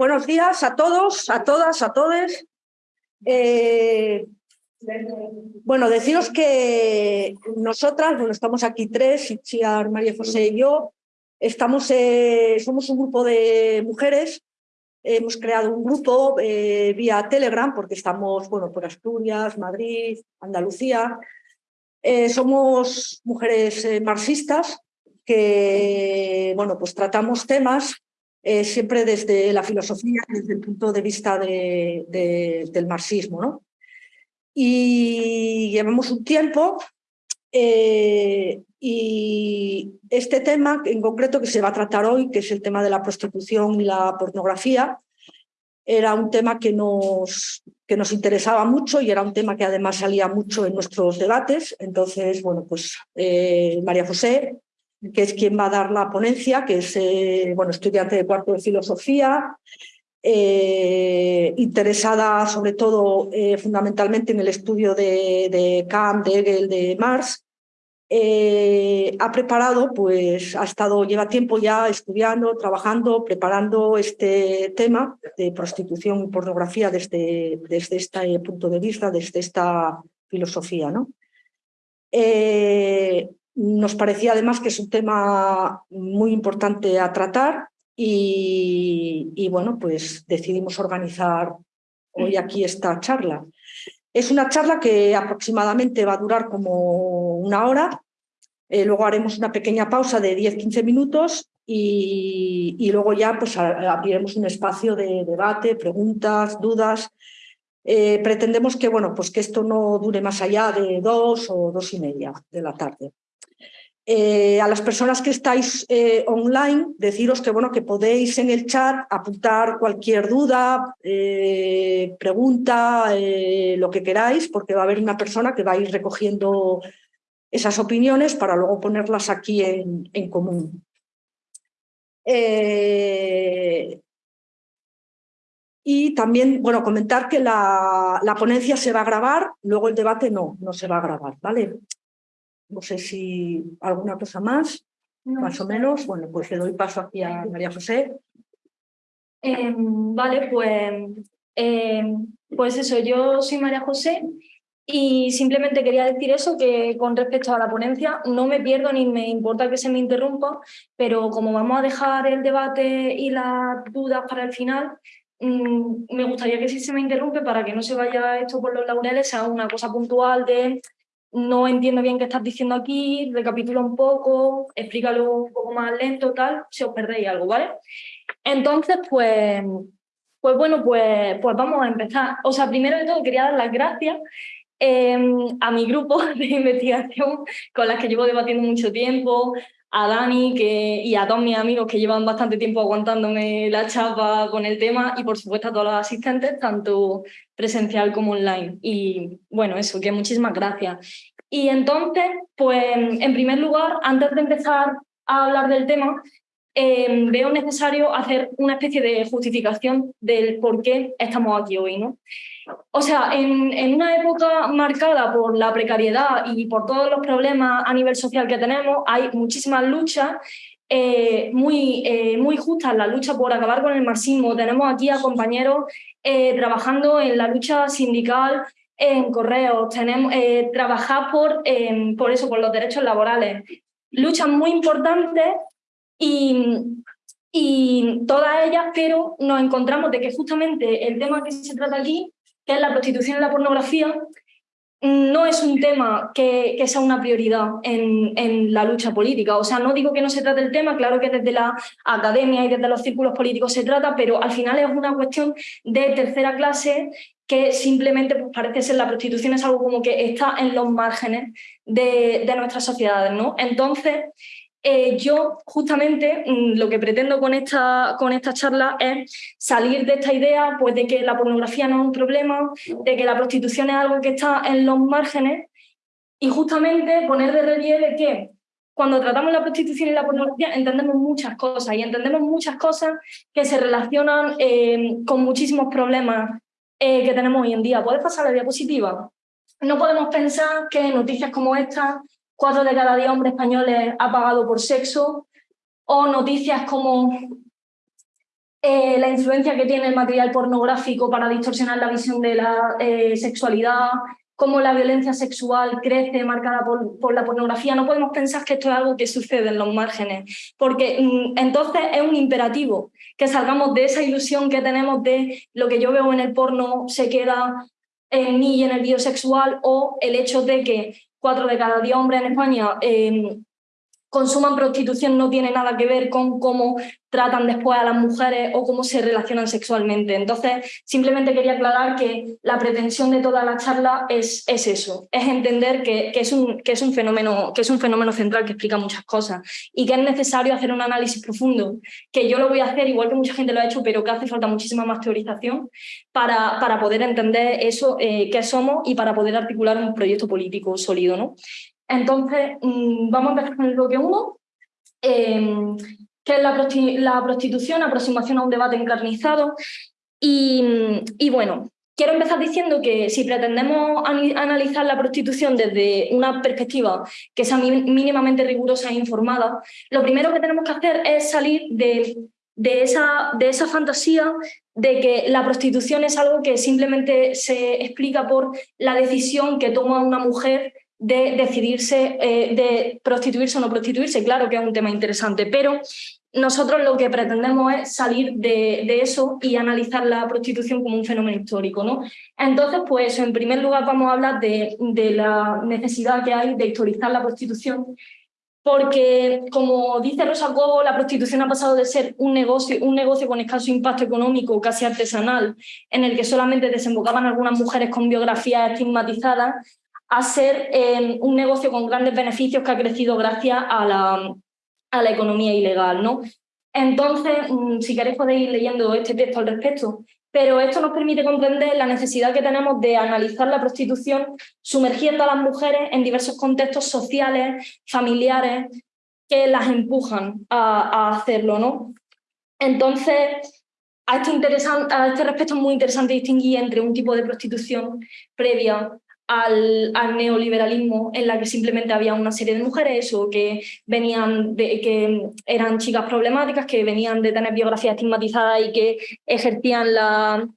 Buenos días a todos, a todas, a todos. Eh, bueno, deciros que nosotras, bueno, estamos aquí tres, Chiar, María José y yo, estamos, eh, somos un grupo de mujeres, hemos creado un grupo eh, vía Telegram porque estamos, bueno, por Asturias, Madrid, Andalucía. somos mujeres marxistas que, bueno, pues tratamos temas eh, siempre desde la filosofía, desde el punto de vista del marxismo. ¿no? Y llevamos un tiempo eh, y este tema en concreto que se va a tratar hoy, que es el tema de la prostitución y la pornografía, era un tema que nos, que nos interesaba mucho y era un tema que además salía mucho en nuestros debates. Entonces, bueno, pues eh, María José que es quien va a dar la ponencia, que es eh, bueno, estudiante de cuarto de filosofía, eh, interesada sobre todo eh, fundamentalmente en el estudio de, Kant, de Hegel, de Marx. ha preparado, pues ha estado, lleva tiempo ya estudiando, trabajando, preparando este tema de prostitución y pornografía desde, desde este punto de vista, desde esta filosofía. ¿no? Nos parecía además que es un tema muy importante a tratar y, bueno, pues decidimos organizar hoy aquí esta charla. Es una charla que aproximadamente va a durar como una hora, eh, luego haremos una pequeña pausa de 10-15 minutos y, luego ya pues abriremos un espacio de debate, preguntas, dudas. Eh, pretendemos que, bueno, pues que esto no dure más allá de dos o dos y media de la tarde. Eh, a las personas que estáis eh, online, deciros que, bueno, que podéis en el chat apuntar cualquier duda, eh, pregunta, lo que queráis, porque va a haber una persona que va a ir recogiendo esas opiniones para luego ponerlas aquí en, común. y también, bueno, comentar que la, la ponencia se va a grabar, luego el debate no, no se va a grabar, ¿vale? No sé si alguna cosa más, más o menos. Bueno, pues le doy paso aquí a María José. Em, vale, pues, em, pues eso, yo soy María José y simplemente quería decir eso, que con respecto a la ponencia no me pierdo ni me importa que se me interrumpa, pero como vamos a dejar el debate y las dudas para el final, mm, me gustaría que si se me interrumpe para que no se vaya esto por los laureles, sea una cosa puntual de no entiendo bien qué estás diciendo aquí, recapitula un poco, explícalo un poco más lento, tal, si os perdéis algo, ¿vale? Entonces, pues, pues bueno, pues, pues vamos a empezar. O sea, primero de todo quería dar las gracias em, a mi grupo de investigación con las que llevo debatiendo mucho tiempo, a Dani que, y a todos mis amigos que llevan bastante tiempo aguantándome la chapa con el tema y por supuesto a todos los asistentes, tanto presencial como online. Y bueno, eso, que muchísimas gracias. Y entonces, pues en primer lugar, antes de empezar a hablar del tema, eh, veo necesario hacer una especie de justificación del por qué estamos aquí hoy. ¿no? O sea, en, una época marcada por la precariedad y por todos los problemas a nivel social que tenemos, hay muchísimas luchas eh, muy, eh, muy justas, la lucha por acabar con el marxismo. Tenemos aquí a compañeros eh, trabajando en la lucha sindical en correos, tenemos, trabajar por, por eso, por los derechos laborales. Luchas muy importantes y, y todas ellas, pero nos encontramos de que justamente el tema que se trata aquí que es la prostitución y la pornografía, no es un tema que, sea una prioridad en, la lucha política. O sea, no digo que no se trate el tema, claro que desde la academia y desde los círculos políticos se trata, pero al final es una cuestión de tercera clase que simplemente pues, parece ser la prostitución es algo como que está en los márgenes de, de nuestras sociedades. ¿no? Entonces, eh, yo justamente mm, lo que pretendo con esta, con esta charla es salir de esta idea pues, de que la pornografía no es un problema, de que la prostitución es algo que está en los márgenes y justamente poner de relieve que cuando tratamos la prostitución y la pornografía entendemos muchas cosas y entendemos muchas cosas que se relacionan eh, con muchísimos problemas eh, que tenemos hoy en día. ¿Puedes pasar la diapositiva? No podemos pensar que noticias como esta cuatro de cada diez hombres españoles ha pagado por sexo, o noticias como eh, la influencia que tiene el material pornográfico para distorsionar la visión de la eh, sexualidad, cómo la violencia sexual crece marcada por, la pornografía. No podemos pensar que esto es algo que sucede en los márgenes, porque mm, entonces es un imperativo que salgamos de esa ilusión que tenemos de lo que yo veo en el porno se queda en mí y en el biosexual o el hecho de que cuatro de cada diez hombres en España eh, consuman prostitución no tiene nada que ver con cómo tratan después a las mujeres o cómo se relacionan sexualmente. Entonces, simplemente quería aclarar que la pretensión de toda la charla es, es eso, es entender que, que, es un, que, es un fenómeno, que es un fenómeno central que explica muchas cosas y que es necesario hacer un análisis profundo, que yo lo voy a hacer igual que mucha gente lo ha hecho, pero que hace falta muchísima más teorización para, para poder entender eso, eh, qué somos y para poder articular un proyecto político sólido. ¿no? Entonces, mm, vamos a empezar con el bloque 1, em, que es la, prostitución, aproximación a un debate encarnizado. Y, bueno, quiero empezar diciendo que si pretendemos analizar la prostitución desde una perspectiva que sea mínimamente rigurosa e informada, lo primero que tenemos que hacer es salir de, esa fantasía de que la prostitución es algo que simplemente se explica por la decisión que toma una mujer de decidirse eh, de prostituirse o no prostituirse. Claro que es un tema interesante, pero nosotros lo que pretendemos es salir de, eso y analizar la prostitución como un fenómeno histórico. ¿no? Entonces, pues en primer lugar vamos a hablar de, la necesidad que hay de historizar la prostitución porque, como dice Rosa Cobo, la prostitución ha pasado de ser un negocio, un negocio con escaso impacto económico, casi artesanal, en el que solamente desembocaban algunas mujeres con biografías estigmatizadas, a ser eh, un negocio con grandes beneficios que ha crecido gracias a la, a la economía ilegal. ¿no? Entonces, mm, si queréis podéis ir leyendo este texto al respecto, pero esto nos permite comprender la necesidad que tenemos de analizar la prostitución sumergiendo a las mujeres en diversos contextos sociales, familiares, que las empujan a, hacerlo. ¿no? Entonces, a este, a este respecto es muy interesante distinguir entre un tipo de prostitución previa al, neoliberalismo en la que simplemente había una serie de mujeres o que venían de, que eran chicas problemáticas, que venían de tener biografías estigmatizadas y que ejercían la,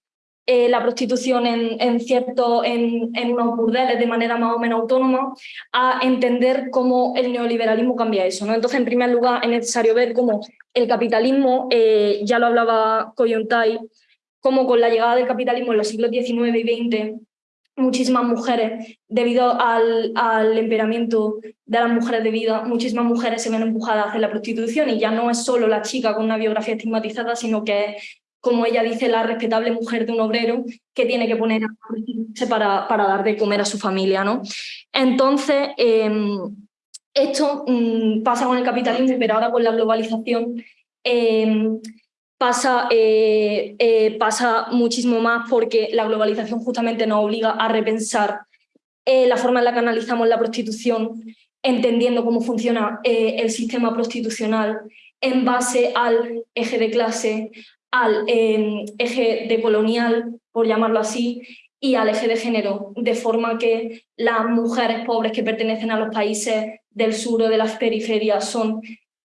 eh, la prostitución en, en, cierto, en, en, unos burdeles de manera más o menos autónoma, a entender cómo el neoliberalismo cambia eso. ¿no? Entonces, en primer lugar, es necesario ver cómo el capitalismo, eh, ya lo hablaba Coyontai, cómo con la llegada del capitalismo en los siglos XIX y XX muchísimas mujeres, debido al, al, emperamiento de las mujeres de vida, muchísimas mujeres se ven empujadas a hacer la prostitución y ya no es solo la chica con una biografía estigmatizada, sino que es, como ella dice, la respetable mujer de un obrero que tiene que poner a para, para dar de comer a su familia. ¿no? Entonces, em, esto mm, pasa con el capitalismo, pero ahora con la globalización em, pasa, eh, eh, pasa muchísimo más porque la globalización justamente nos obliga a repensar eh, la forma en la que analizamos la prostitución, entendiendo cómo funciona el sistema prostitucional en base al eje de clase, al eje de colonial, por llamarlo así, y al eje de género, de forma que las mujeres pobres que pertenecen a los países del sur o de las periferias son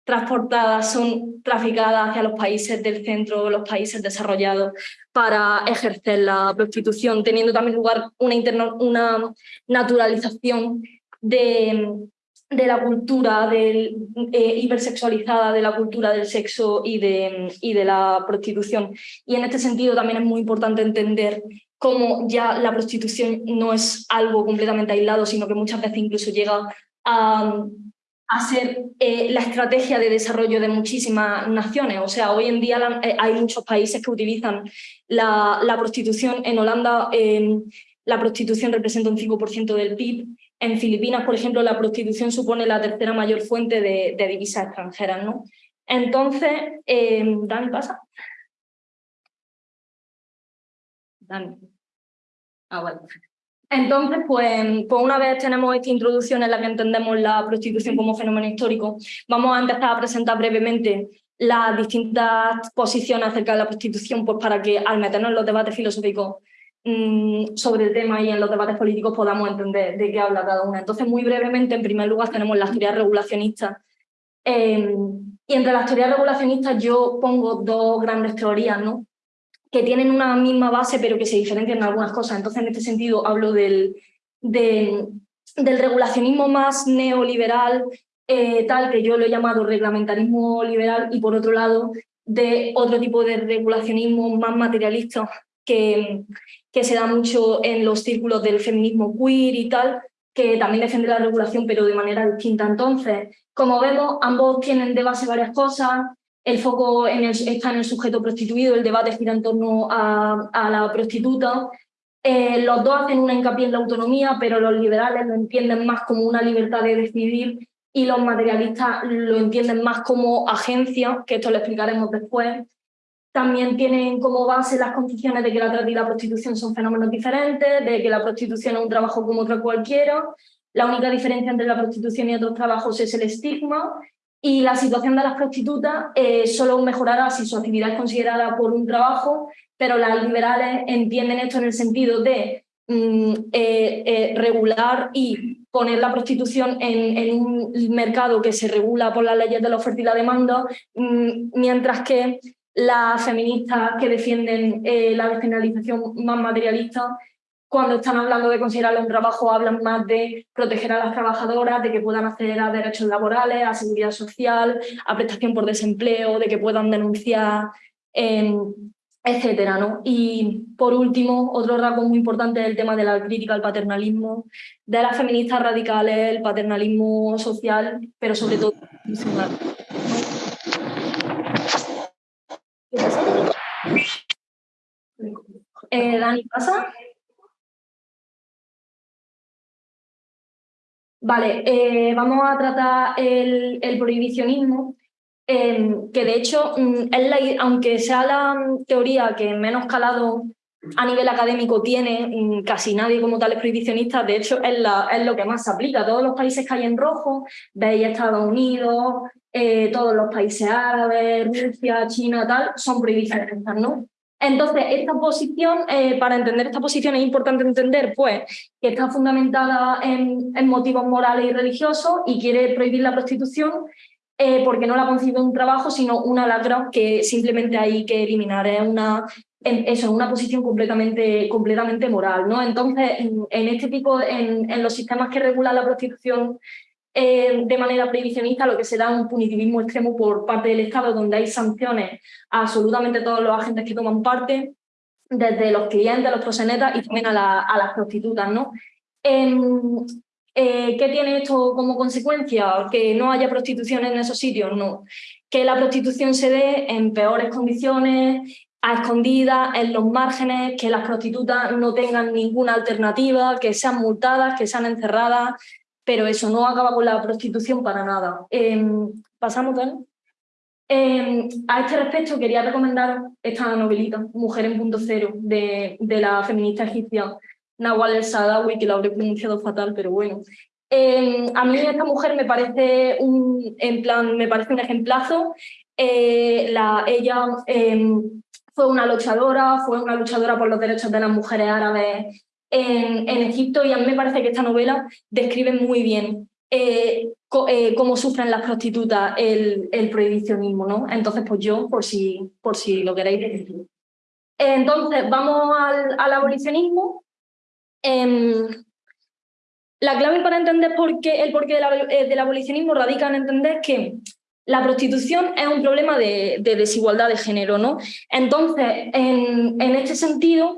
transportadas, son traficadas hacia los países del centro, los países desarrollados, para ejercer la prostitución, teniendo también lugar una, una naturalización de, de, la cultura del, eh, hipersexualizada, de la cultura del sexo y de, y de la prostitución. Y en este sentido también es muy importante entender cómo ya la prostitución no es algo completamente aislado, sino que muchas veces incluso llega a a ser eh, la estrategia de desarrollo de muchísimas naciones. O sea, hoy en día eh, hay muchos países que utilizan la, prostitución. En Holanda em, la prostitución representa un 5% del PIB. En Filipinas, por ejemplo, la prostitución supone la tercera mayor fuente de, divisas extranjeras. ¿no? Entonces, eh, Dani, pasa. Dani. Ah, bueno. Entonces, pues, una vez tenemos esta introducción en la que entendemos la prostitución como fenómeno histórico, vamos a empezar a presentar brevemente las distintas posiciones acerca de la prostitución, pues para que al meternos en los debates filosóficos mm, sobre el tema y en los debates políticos podamos entender de qué habla cada una. Entonces, muy brevemente, en primer lugar, tenemos las teorías regulacionistas Em, y entre las teorías regulacionistas yo pongo dos grandes teorías, ¿no? Que tienen una misma base pero que se diferencian en algunas cosas. Entonces, en este sentido, hablo del, del regulacionismo más neoliberal, eh, tal que yo lo he llamado reglamentarismo liberal, y por otro lado, de otro tipo de regulacionismo más materialista que, que se da mucho en los círculos del feminismo queer y tal, que también defiende la regulación, pero de manera distinta. Entonces, como vemos, ambos tienen de base varias cosas, el foco en el, está en el sujeto prostituido, el debate gira en torno a, la prostituta. Eh, los dos hacen una hincapié en la autonomía, pero los liberales lo entienden más como una libertad de decidir y los materialistas lo entienden más como agencia, que esto lo explicaremos después. También tienen como base las condiciones de que la trata y la prostitución son fenómenos diferentes, de que la prostitución es un trabajo como otro cualquiera. La única diferencia entre la prostitución y otros trabajos es el estigma y la situación de las prostitutas eh, solo mejorará si su actividad es considerada por un trabajo, pero las liberales entienden esto en el sentido de mm, eh, eh, regular y poner la prostitución en, un mercado que se regula por las leyes de la oferta y la demanda, mm, mientras que las feministas que defienden la despenalización más materialista cuando están hablando de considerarlo un trabajo, hablan más de proteger a las trabajadoras, de que puedan acceder a derechos laborales, a seguridad social, a prestación por desempleo, de que puedan denunciar, eh, etcétera, ¿no? Y por último, otro rasgo muy importante es el tema de la crítica al paternalismo, de las feministas radicales, el paternalismo social, pero sobre todo. Eh, Dani, ¿pasa? Vale, eh, vamos a tratar el, prohibicionismo, em, que de hecho, mm, es aunque sea la teoría que menos calado a nivel académico tiene, mm, casi nadie como tal es prohibicionista, de hecho es, lo que más se aplica. Todos los países que hay en rojo, veis Estados Unidos, eh, todos los países árabes, Rusia, China, tal, son prohibicionistas, ¿no? Entonces, esta posición, eh, para entender esta posición es importante entender pues, que está fundamentada en, motivos morales y religiosos y quiere prohibir la prostitución eh, porque no la concibe un trabajo, sino una lacra que simplemente hay que eliminar. Es una, una posición completamente, completamente moral. ¿no? Entonces, en, este tipo, en, en los sistemas que regulan la prostitución eh, de manera previsionista lo que se da un punitivismo extremo por parte del Estado, donde hay sanciones a absolutamente todos los agentes que toman parte, desde los clientes, los prosenetas y también a, las prostitutas. ¿no? Em, eh, ¿Qué tiene esto como consecuencia? ¿Que no haya prostitución en esos sitios? No. Que la prostitución se dé en peores condiciones, a escondidas, en los márgenes, que las prostitutas no tengan ninguna alternativa, que sean multadas, que sean encerradas, pero eso no acaba con la prostitución para nada. Em, pasamos. Em, a este respecto quería recomendar esta novelita, Mujer en punto cero, de, la feminista egipcia Nawal El Sadawi, que la habré pronunciado fatal, pero bueno. Em, a mí esta mujer me parece un, en plan, me parece un ejemplazo. Eh, la, ella fue una luchadora, fue una luchadora por los derechos de las mujeres árabes en, Egipto y a mí me parece que esta novela describe muy bien eh, eh, cómo sufren las prostitutas el, prohibicionismo, ¿no? Entonces, pues yo, por si, por si lo queréis decir. Entonces, vamos al, abolicionismo. Em, la clave para entender por qué, el porqué eh, del abolicionismo radica en entender que la prostitución es un problema de, desigualdad de género, ¿no? Entonces, en, en este sentido,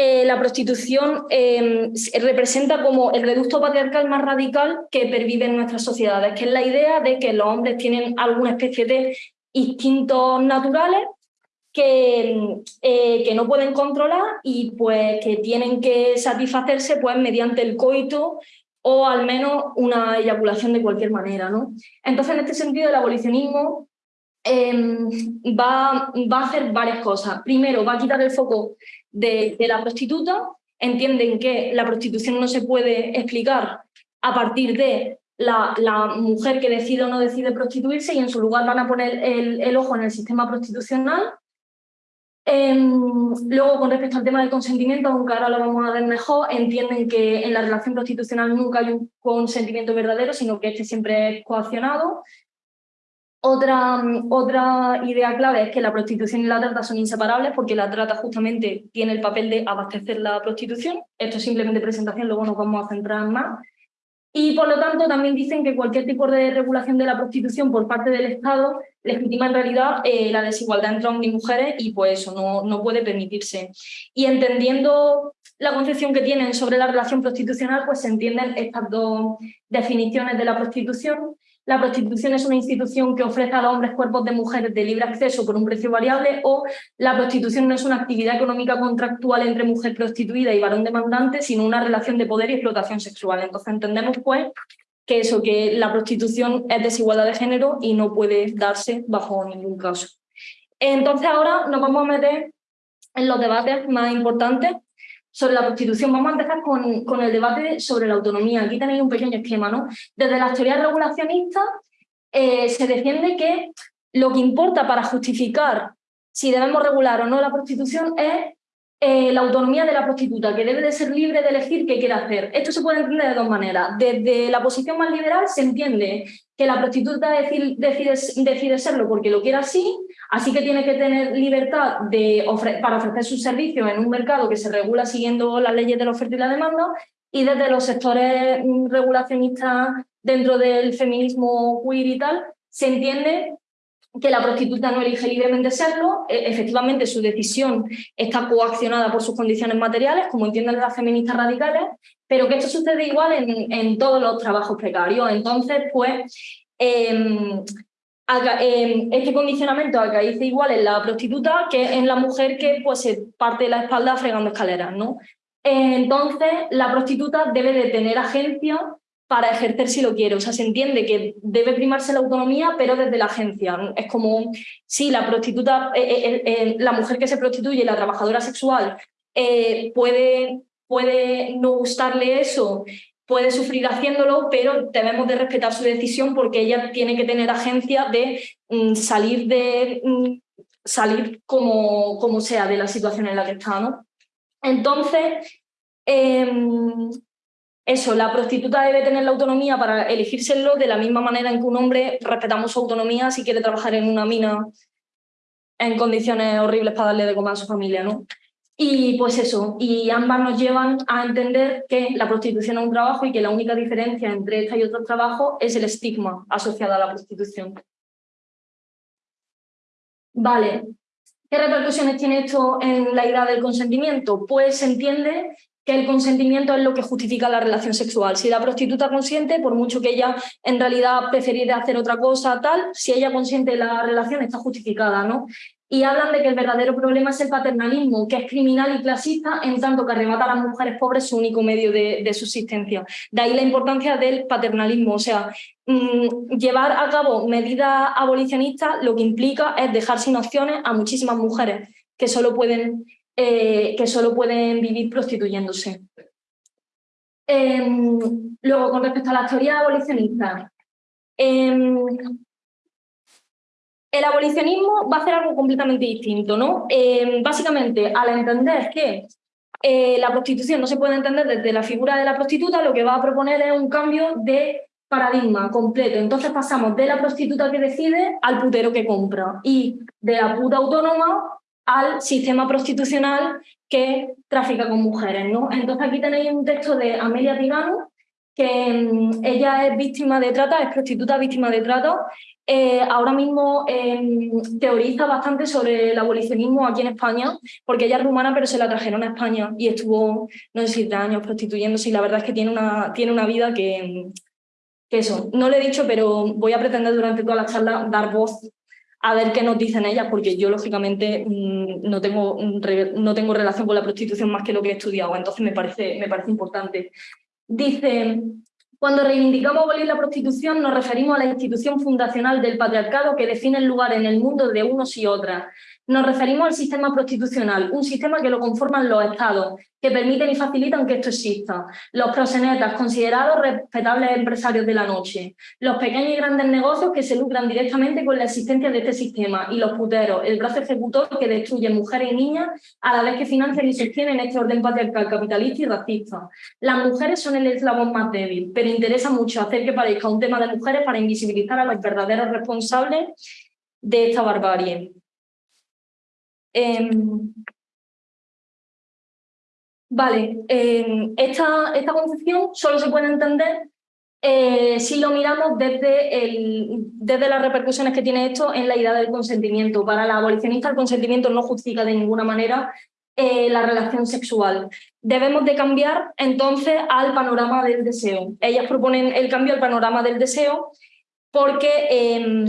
eh, la prostitución em, representa como el reducto patriarcal más radical que pervive en nuestras sociedades, que es la idea de que los hombres tienen alguna especie de instintos naturales que, eh, que no pueden controlar y pues que tienen que satisfacerse pues, mediante el coito o al menos una eyaculación de cualquier manera. ¿no? Entonces, en este sentido, el abolicionismo em, va, va a hacer varias cosas. Primero, va a quitar el foco de, la prostituta, entienden que la prostitución no se puede explicar a partir de la, mujer que decide o no decide prostituirse y en su lugar van a poner el, ojo en el sistema prostitucional. Em, luego, con respecto al tema del consentimiento, aunque ahora lo vamos a ver mejor, entienden que en la relación prostitucional nunca hay un consentimiento verdadero, sino que este siempre es coaccionado. Otra, otra idea clave es que la prostitución y la trata son inseparables porque la trata justamente tiene el papel de abastecer la prostitución. Esto es simplemente presentación, luego nos vamos a centrar más. Y por lo tanto también dicen que cualquier tipo de regulación de la prostitución por parte del Estado legitima en realidad eh, la desigualdad entre hombres y mujeres y pues eso no, no puede permitirse. Y entendiendo la concepción que tienen sobre la relación prostitucional, pues se entienden estas dos definiciones de la prostitución la prostitución es una institución que ofrece a los hombres cuerpos de mujeres de libre acceso por un precio variable o la prostitución no es una actividad económica contractual entre mujer prostituida y varón demandante, sino una relación de poder y explotación sexual. Entonces entendemos pues que eso, que la prostitución es desigualdad de género y no puede darse bajo ningún caso. Entonces ahora nos vamos a meter en los debates más importantes sobre la prostitución. Vamos a empezar con, con, el debate sobre la autonomía. Aquí tenéis un pequeño esquema. ¿no? Desde las teorías regulacionistas eh, se defiende que lo que importa para justificar si debemos regular o no la prostitución es eh, la autonomía de la prostituta, que debe de ser libre de elegir qué quiere hacer. Esto se puede entender de dos maneras. Desde la posición más liberal se entiende que la prostituta decide, decide, serlo porque lo quiere así, así que tiene que tener libertad de para ofrecer sus servicios en un mercado que se regula siguiendo las leyes de la oferta y la demanda, y desde los sectores mm, regulacionistas dentro del feminismo queer y tal, se entiende que la prostituta no elige libremente serlo, e, efectivamente su decisión está coaccionada por sus condiciones materiales, como entienden las feministas radicales, pero que esto sucede igual en, en todos los trabajos precarios. Entonces, pues, eh, este condicionamiento dice igual en la prostituta que en la mujer que pues, se parte la espalda fregando escaleras. ¿no? Entonces, la prostituta debe de tener agencia para ejercer si lo quiere. O sea, se entiende que debe primarse la autonomía, pero desde la agencia. Es como, si la prostituta, eh, eh, eh, la mujer que se prostituye, la trabajadora sexual, puede, puede no gustarle eso, puede sufrir haciéndolo, pero debemos de respetar su decisión porque ella tiene que tener agencia de mm, salir de mm, salir como, como sea de la situación en la que está. ¿no? Entonces, em, eso, la prostituta debe tener la autonomía para elegírselo de la misma manera en que un hombre respetamos su autonomía si quiere trabajar en una mina en condiciones horribles para darle de comer a su familia, ¿no? Y pues eso, y ambas nos llevan a entender que la prostitución es un trabajo y que la única diferencia entre esta y otro trabajo es el estigma asociado a la prostitución. Vale, ¿qué repercusiones tiene esto en la idea del consentimiento? Pues se entiende que el consentimiento es lo que justifica la relación sexual. Si la prostituta consiente, por mucho que ella en realidad preferiera hacer otra cosa, tal, si ella consiente la relación está justificada, ¿no? Y hablan de que el verdadero problema es el paternalismo, que es criminal y clasista en tanto que arrebata a las mujeres pobres su único medio de, subsistencia. De ahí la importancia del paternalismo, o sea, mm, llevar a cabo medidas abolicionistas lo que implica es dejar sin opciones a muchísimas mujeres que solo pueden eh, que solo pueden vivir prostituyéndose. Em, luego, con respecto a la teoría abolicionista, em, el abolicionismo va a hacer algo completamente distinto. ¿no? Em, básicamente, al entender que eh, la prostitución no se puede entender desde la figura de la prostituta, lo que va a proponer es un cambio de paradigma completo. Entonces pasamos de la prostituta que decide al putero que compra y de la puta autónoma al sistema prostitucional que trafica con mujeres. ¿no? Entonces aquí tenéis un texto de Amelia Tigano, que mm, ella es víctima de trata, es prostituta víctima de trata. Eh, ahora mismo em, teoriza bastante sobre el abolicionismo aquí en España, porque ella es rumana, pero se la trajeron a España y estuvo, no sé si tres años prostituyéndose y la verdad es que tiene una, tiene una vida que, que eso, no le he dicho, pero voy a pretender durante toda la charla dar voz a ver qué nos dicen ellas, porque yo lógicamente mm, no tengo, no tengo relación con la prostitución más que lo que he estudiado, entonces me parece, me parece importante. Dice, cuando reivindicamos abolir la prostitución nos referimos a la institución fundacional del patriarcado que define el lugar en el mundo de unos y otras. Nos referimos al sistema prostitucional, un sistema que lo conforman los estados, que permiten y facilitan que esto exista. Los prosenetas, considerados respetables empresarios de la noche. Los pequeños y grandes negocios que se lucran directamente con la existencia de este sistema. Y los puteros, el brazo ejecutor que destruye mujeres y niñas a la vez que financian y sostienen este orden patriarcal, capitalista y racista. Las mujeres son el eslabón más débil, pero interesa mucho hacer que parezca un tema de mujeres para invisibilizar a los verdaderos responsables de esta barbarie. Em, vale, em, esta, esta concepción solo se puede entender eh, si lo miramos desde, el, desde las repercusiones que tiene esto en la idea del consentimiento. Para la abolicionista el consentimiento no justifica de ninguna manera eh, la relación sexual. Debemos de cambiar entonces al panorama del deseo. Ellas proponen el cambio al panorama del deseo porque em,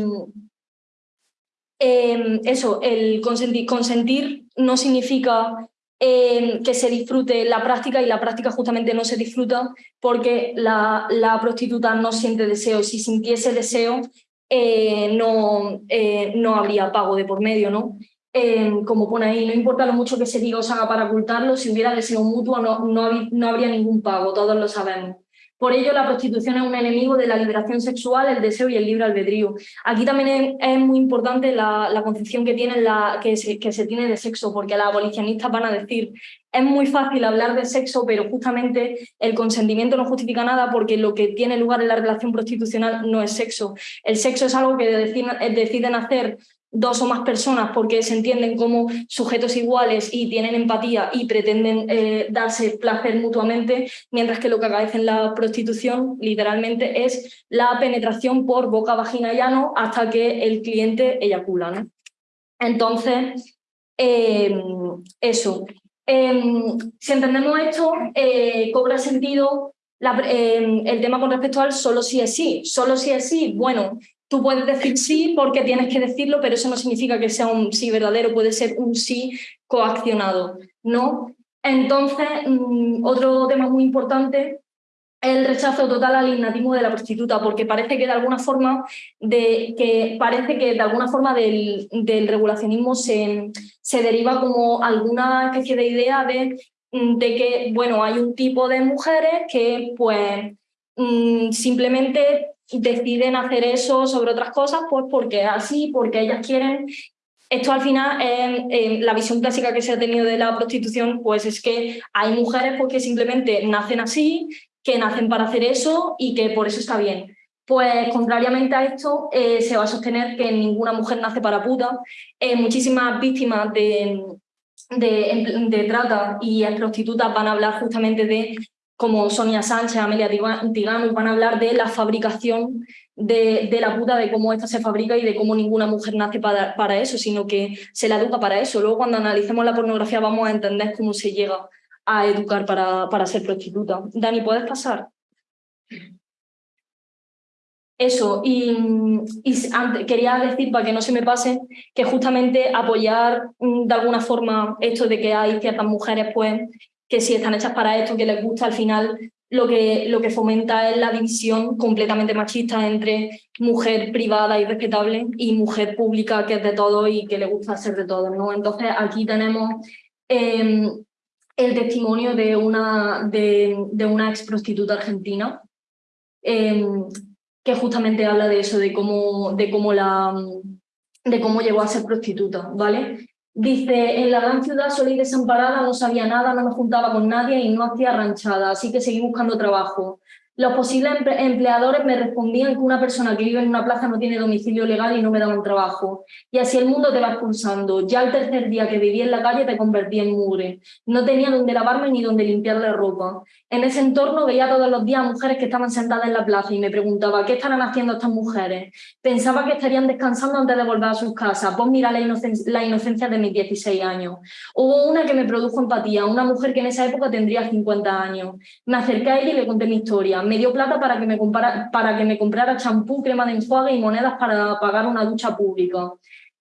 Em, eso, el consentir, no significa em, que se disfrute la práctica y la práctica justamente no se disfruta porque la, la prostituta no siente deseo. Si sintiese deseo, eh, no, eh, no habría pago de por medio, ¿no? Em, como pone ahí, no importa lo mucho que se diga o se haga para ocultarlo, si hubiera deseo mutuo no, no, no habría ningún pago, todos lo sabemos. Por ello, la prostitución es un enemigo de la liberación sexual, el deseo y el libre albedrío. Aquí también es, muy importante la, concepción que, tiene la, que, se, que se tiene de sexo, porque las abolicionistas van a decir es muy fácil hablar de sexo, pero justamente el consentimiento no justifica nada porque lo que tiene lugar en la relación prostitucional no es sexo. El sexo es algo que deciden hacer dos o más personas porque se entienden como sujetos iguales y tienen empatía y pretenden eh, darse placer mutuamente, mientras que lo que acaece en la prostitución literalmente es la penetración por boca, vagina y ano hasta que el cliente eyacula. Entonces, em, eso. Em, si entendemos esto, eh, cobra sentido em, el tema con respecto al solo si es sí. Solo si es sí, bueno, Tú puedes decir sí porque tienes que decirlo, pero eso no significa que sea un sí verdadero, puede ser un sí coaccionado, ¿no? Entonces, mm, otro tema muy importante es el rechazo total al innatismo de la prostituta, porque parece que de alguna forma, de, que parece que de alguna forma del, del regulacionismo se, se deriva como alguna especie de idea de, mm, de que, bueno, hay un tipo de mujeres que pues mm, simplemente deciden hacer eso sobre otras cosas, pues porque así, porque ellas quieren. Esto al final, en, la visión clásica que se ha tenido de la prostitución, pues es que hay mujeres pues, que simplemente nacen así, que nacen para hacer eso y que por eso está bien. Pues contrariamente a esto, eh, se va a sostener que ninguna mujer nace para puta. Eh, muchísimas víctimas de, de, de, trata y prostitutas van a hablar justamente de como Sonia Sánchez, Amelia Tigano, van a hablar de la fabricación de, la puta, de cómo esta se fabrica y de cómo ninguna mujer nace para, eso, sino que se la educa para eso. Luego cuando analicemos la pornografía vamos a entender cómo se llega a educar para, para ser prostituta. Dani, ¿puedes pasar? Eso, y, quería decir, para que no se me pase, que justamente apoyar mm, de alguna forma esto de que hay ciertas mujeres pues, que si están hechas para esto, que les gusta, al final lo que, lo que fomenta es la división completamente machista entre mujer privada y respetable y mujer pública que es de todo y que le gusta ser de todo. ¿no? Entonces aquí tenemos em, el testimonio de una, de, una ex prostituta argentina em, que justamente habla de eso, de cómo, de cómo, la, de cómo llegó a ser prostituta, ¿vale? Dice, en la gran ciudad sola y desamparada, no sabía nada, no me juntaba con nadie y no hacía ranchada, así que seguí buscando trabajo. Los posibles empleadores me respondían que una persona que vive en una plaza no tiene domicilio legal y no me daban trabajo. Y así el mundo te va expulsando. Ya el tercer día que viví en la calle te convertí en mugre. No tenía donde lavarme ni donde limpiar la ropa. En ese entorno veía todos los días mujeres que estaban sentadas en la plaza y me preguntaba, ¿qué estarán haciendo estas mujeres? Pensaba que estarían descansando antes de volver a sus casas. Vos mira la, la inocencia de mis 16 años. Hubo una que me produjo empatía, una mujer que en esa época tendría 50 años. Me acerqué a ella y le conté mi historia me dio plata para que me, comprara, para que me comprara champú, crema de enjuague y monedas para pagar una ducha pública.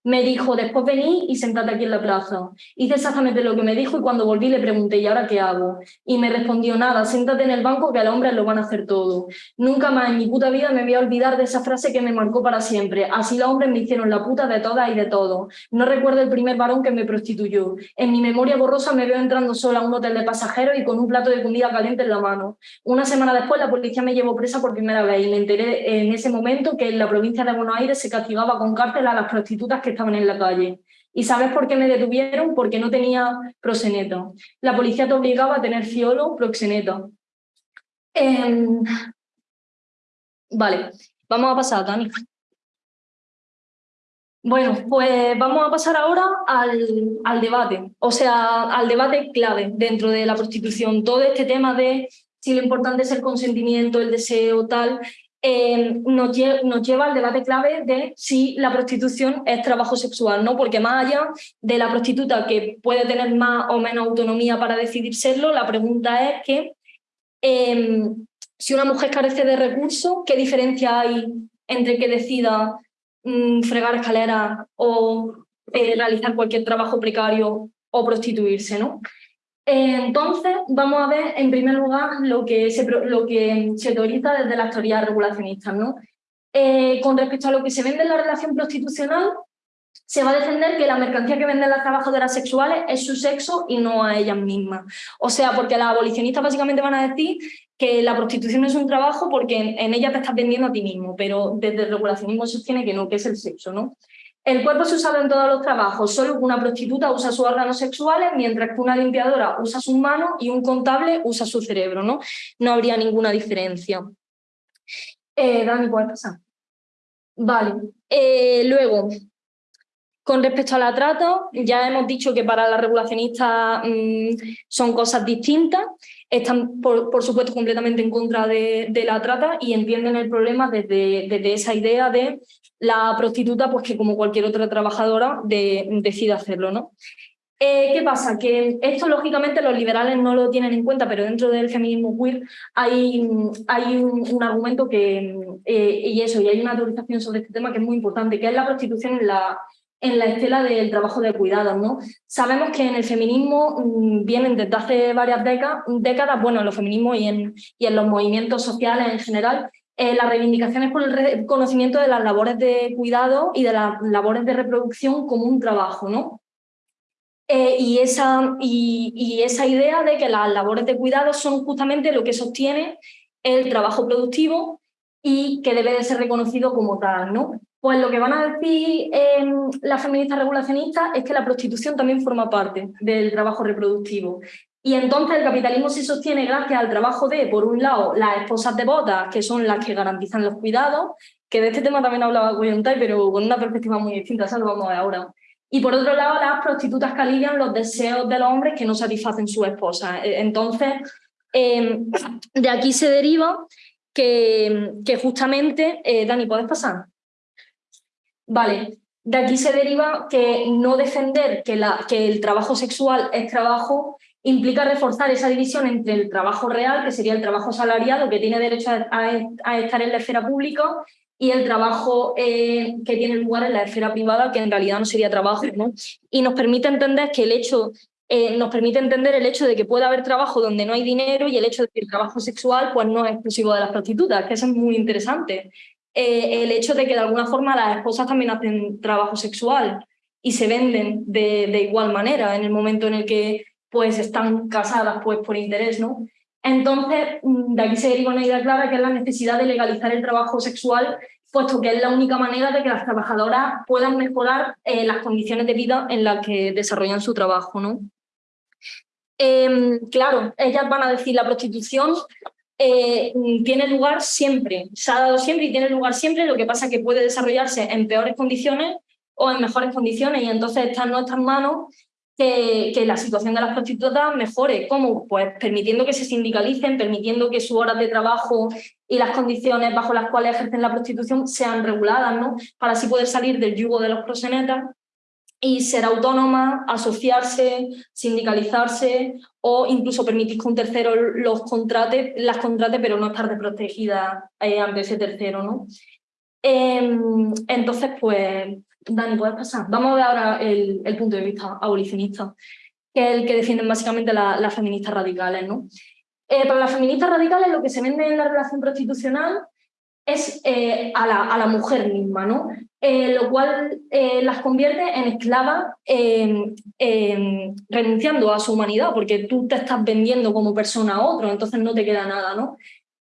Me dijo, después vení y sentate aquí en la plaza. Hice exactamente lo que me dijo y cuando volví le pregunté, ¿y ahora qué hago? Y me respondió, nada, siéntate en el banco que al hombre lo van a hacer todo. Nunca más en mi puta vida me voy a olvidar de esa frase que me marcó para siempre. Así los hombres me hicieron la puta de todas y de todo. No recuerdo el primer varón que me prostituyó. En mi memoria borrosa me veo entrando sola a un hotel de pasajeros y con un plato de comida caliente en la mano. Una semana después la policía me llevó presa por primera vez y me enteré en ese momento que en la provincia de Buenos Aires se castigaba con cárcel a las prostitutas que estaban en la calle. ¿Y sabes por qué me detuvieron? Porque no tenía proxeneto. La policía te obligaba a tener fiolo proxeneto. Em, vale, vamos a pasar, Dani. Bueno, pues vamos a pasar ahora al, al, debate, o sea, al debate clave dentro de la prostitución. Todo este tema de si lo importante es el consentimiento, el deseo, tal, eh, nos, lleva al debate clave de si la prostitución es trabajo sexual, ¿no? Porque más allá de la prostituta que puede tener más o menos autonomía para decidir serlo, la pregunta es que em, si una mujer carece de recursos, ¿qué diferencia hay entre que decida mm, fregar escaleras o eh, realizar cualquier trabajo precario o prostituirse, ¿no? Entonces, vamos a ver en primer lugar lo que se, lo que se teoriza desde las teorías regulacionistas. ¿no? Eh, con respecto a lo que se vende en la relación prostitucional, se va a defender que la mercancía que venden las trabajadoras sexuales es su sexo y no a ellas mismas. O sea, porque las abolicionistas básicamente van a decir que la prostitución es un trabajo porque en, en ella te estás vendiendo a ti mismo, pero desde el regulacionismo sostiene que no, que es el sexo. ¿no? El cuerpo es usado en todos los trabajos, solo una prostituta usa sus órganos sexuales, mientras que una limpiadora usa sus manos y un contable usa su cerebro, ¿no? No habría ninguna diferencia. Eh, Dani, ¿puedes pasar? Vale. Eh, luego, con respecto a la trata, ya hemos dicho que para la regulacionista mm, son cosas distintas, están por, supuesto completamente en contra de, la trata y entienden el problema desde, desde esa idea de la prostituta, pues que como cualquier otra trabajadora, decide hacerlo. ¿no? Eh, ¿Qué pasa? Que esto lógicamente los liberales no lo tienen en cuenta, pero dentro del feminismo queer hay, hay un, argumento que, eh, y eso, y hay una teorización sobre este tema que es muy importante, que es la prostitución en la, en la estela del trabajo de cuidados. ¿no? Sabemos que en el feminismo mm, vienen desde hace varias décadas, bueno, en los feminismos y en, los movimientos sociales en general, eh, las reivindicaciones por el reconocimiento de las labores de cuidado y de las labores de reproducción como un trabajo, ¿no? Eh, y, esa, idea de que las labores de cuidado son justamente lo que sostiene el trabajo productivo y que debe de ser reconocido como tal, ¿no? Pues lo que van a decir las feministas regulacionistas es que la prostitución también forma parte del trabajo reproductivo y entonces el capitalismo se sostiene gracias al trabajo de, por un lado, las esposas devotas, que son las que garantizan los cuidados, que de este tema también hablaba Guayontai, pero con una perspectiva muy distinta, eso lo vamos a ver ahora. Y por otro lado, las prostitutas que alivian los deseos de los hombres que no satisfacen sus esposas. E, entonces, em, de aquí se deriva que, justamente... Eh, Dani, ¿puedes pasar? Vale, de aquí se deriva que no defender que, el trabajo sexual es trabajo implica reforzar esa división entre el trabajo real, que sería el trabajo salariado, que tiene derecho a, estar en la esfera pública, y el trabajo eh, que tiene lugar en la esfera privada, que en realidad no sería trabajo. ¿no? Y nos permite entender que el hecho eh, nos permite entender el hecho de que puede haber trabajo donde no hay dinero y el hecho de que el trabajo sexual pues, no es exclusivo de las prostitutas, que eso es muy interesante. Eh, el hecho de que de alguna forma las esposas también hacen trabajo sexual y se venden de, igual manera en el momento en el que pues están casadas pues por interés, ¿no? Entonces, mm, de aquí se deriva una idea clara que es la necesidad de legalizar el trabajo sexual, puesto que es la única manera de que las trabajadoras puedan mejorar eh, las condiciones de vida en las que desarrollan su trabajo, ¿no? Em, claro, ellas van a decir la prostitución eh, tiene lugar siempre, se ha dado siempre y tiene lugar siempre, lo que pasa es que puede desarrollarse en peores condiciones o en mejores condiciones y entonces está en nuestras manos que, la situación de las prostitutas mejore. ¿Cómo? Pues permitiendo que se sindicalicen, permitiendo que sus horas de trabajo y las condiciones bajo las cuales ejercen la prostitución sean reguladas, ¿no? Para así poder salir del yugo de los prosenetas y ser autónoma, asociarse, sindicalizarse o incluso permitir que un tercero los contrate, las contrate, pero no estar desprotegida eh, ante ese tercero. ¿no? Em, entonces, pues Dani, ¿puedes pasar? Vamos a ver ahora el, punto de vista abolicionista, que es el que defienden básicamente las feministas radicales. ¿no? Eh, para las feministas radicales lo que se vende en la relación prostitucional es eh, a, la, a, la, mujer misma, ¿no? Eh, lo cual las convierte en esclavas renunciando a su humanidad, porque tú te estás vendiendo como persona a otro, entonces no te queda nada. ¿no?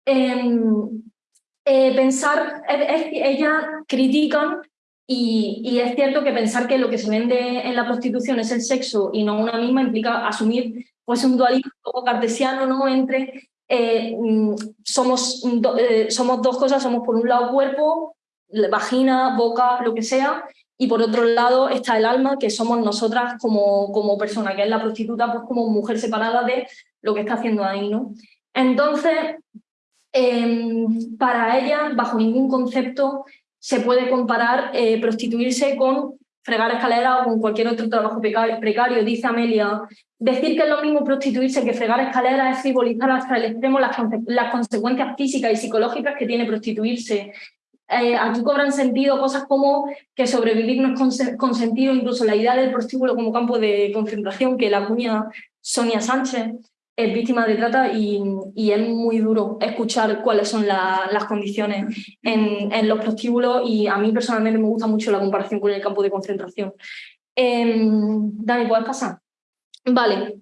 Em, pensar, ellas critican y, es cierto que pensar que lo que se vende en la prostitución es el sexo y no una misma implica asumir pues, un dualismo cartesiano ¿no? entre eh, mm, somos, eh, somos dos cosas, somos por un lado cuerpo, vagina, boca, lo que sea, y por otro lado está el alma, que somos nosotras como, como persona, que es la prostituta, pues como mujer separada de lo que está haciendo ahí. ¿no? Entonces, em, para ella, bajo ningún concepto, se puede comparar eh, prostituirse con fregar escaleras o con cualquier otro trabajo precario, dice Amelia. Decir que es lo mismo prostituirse que fregar escaleras es frivolizar hasta el extremo las, consecuencias físicas y psicológicas que tiene prostituirse. Eh, aquí cobran sentido cosas como que sobrevivir no es consentido, incluso la idea del prostíbulo como campo de concentración que la cuña Sonia Sánchez es víctima de trata y, es muy duro escuchar cuáles son las condiciones en, los prostíbulos y a mí personalmente me gusta mucho la comparación con el campo de concentración. Em, Dani, ¿puedes pasar? Vale.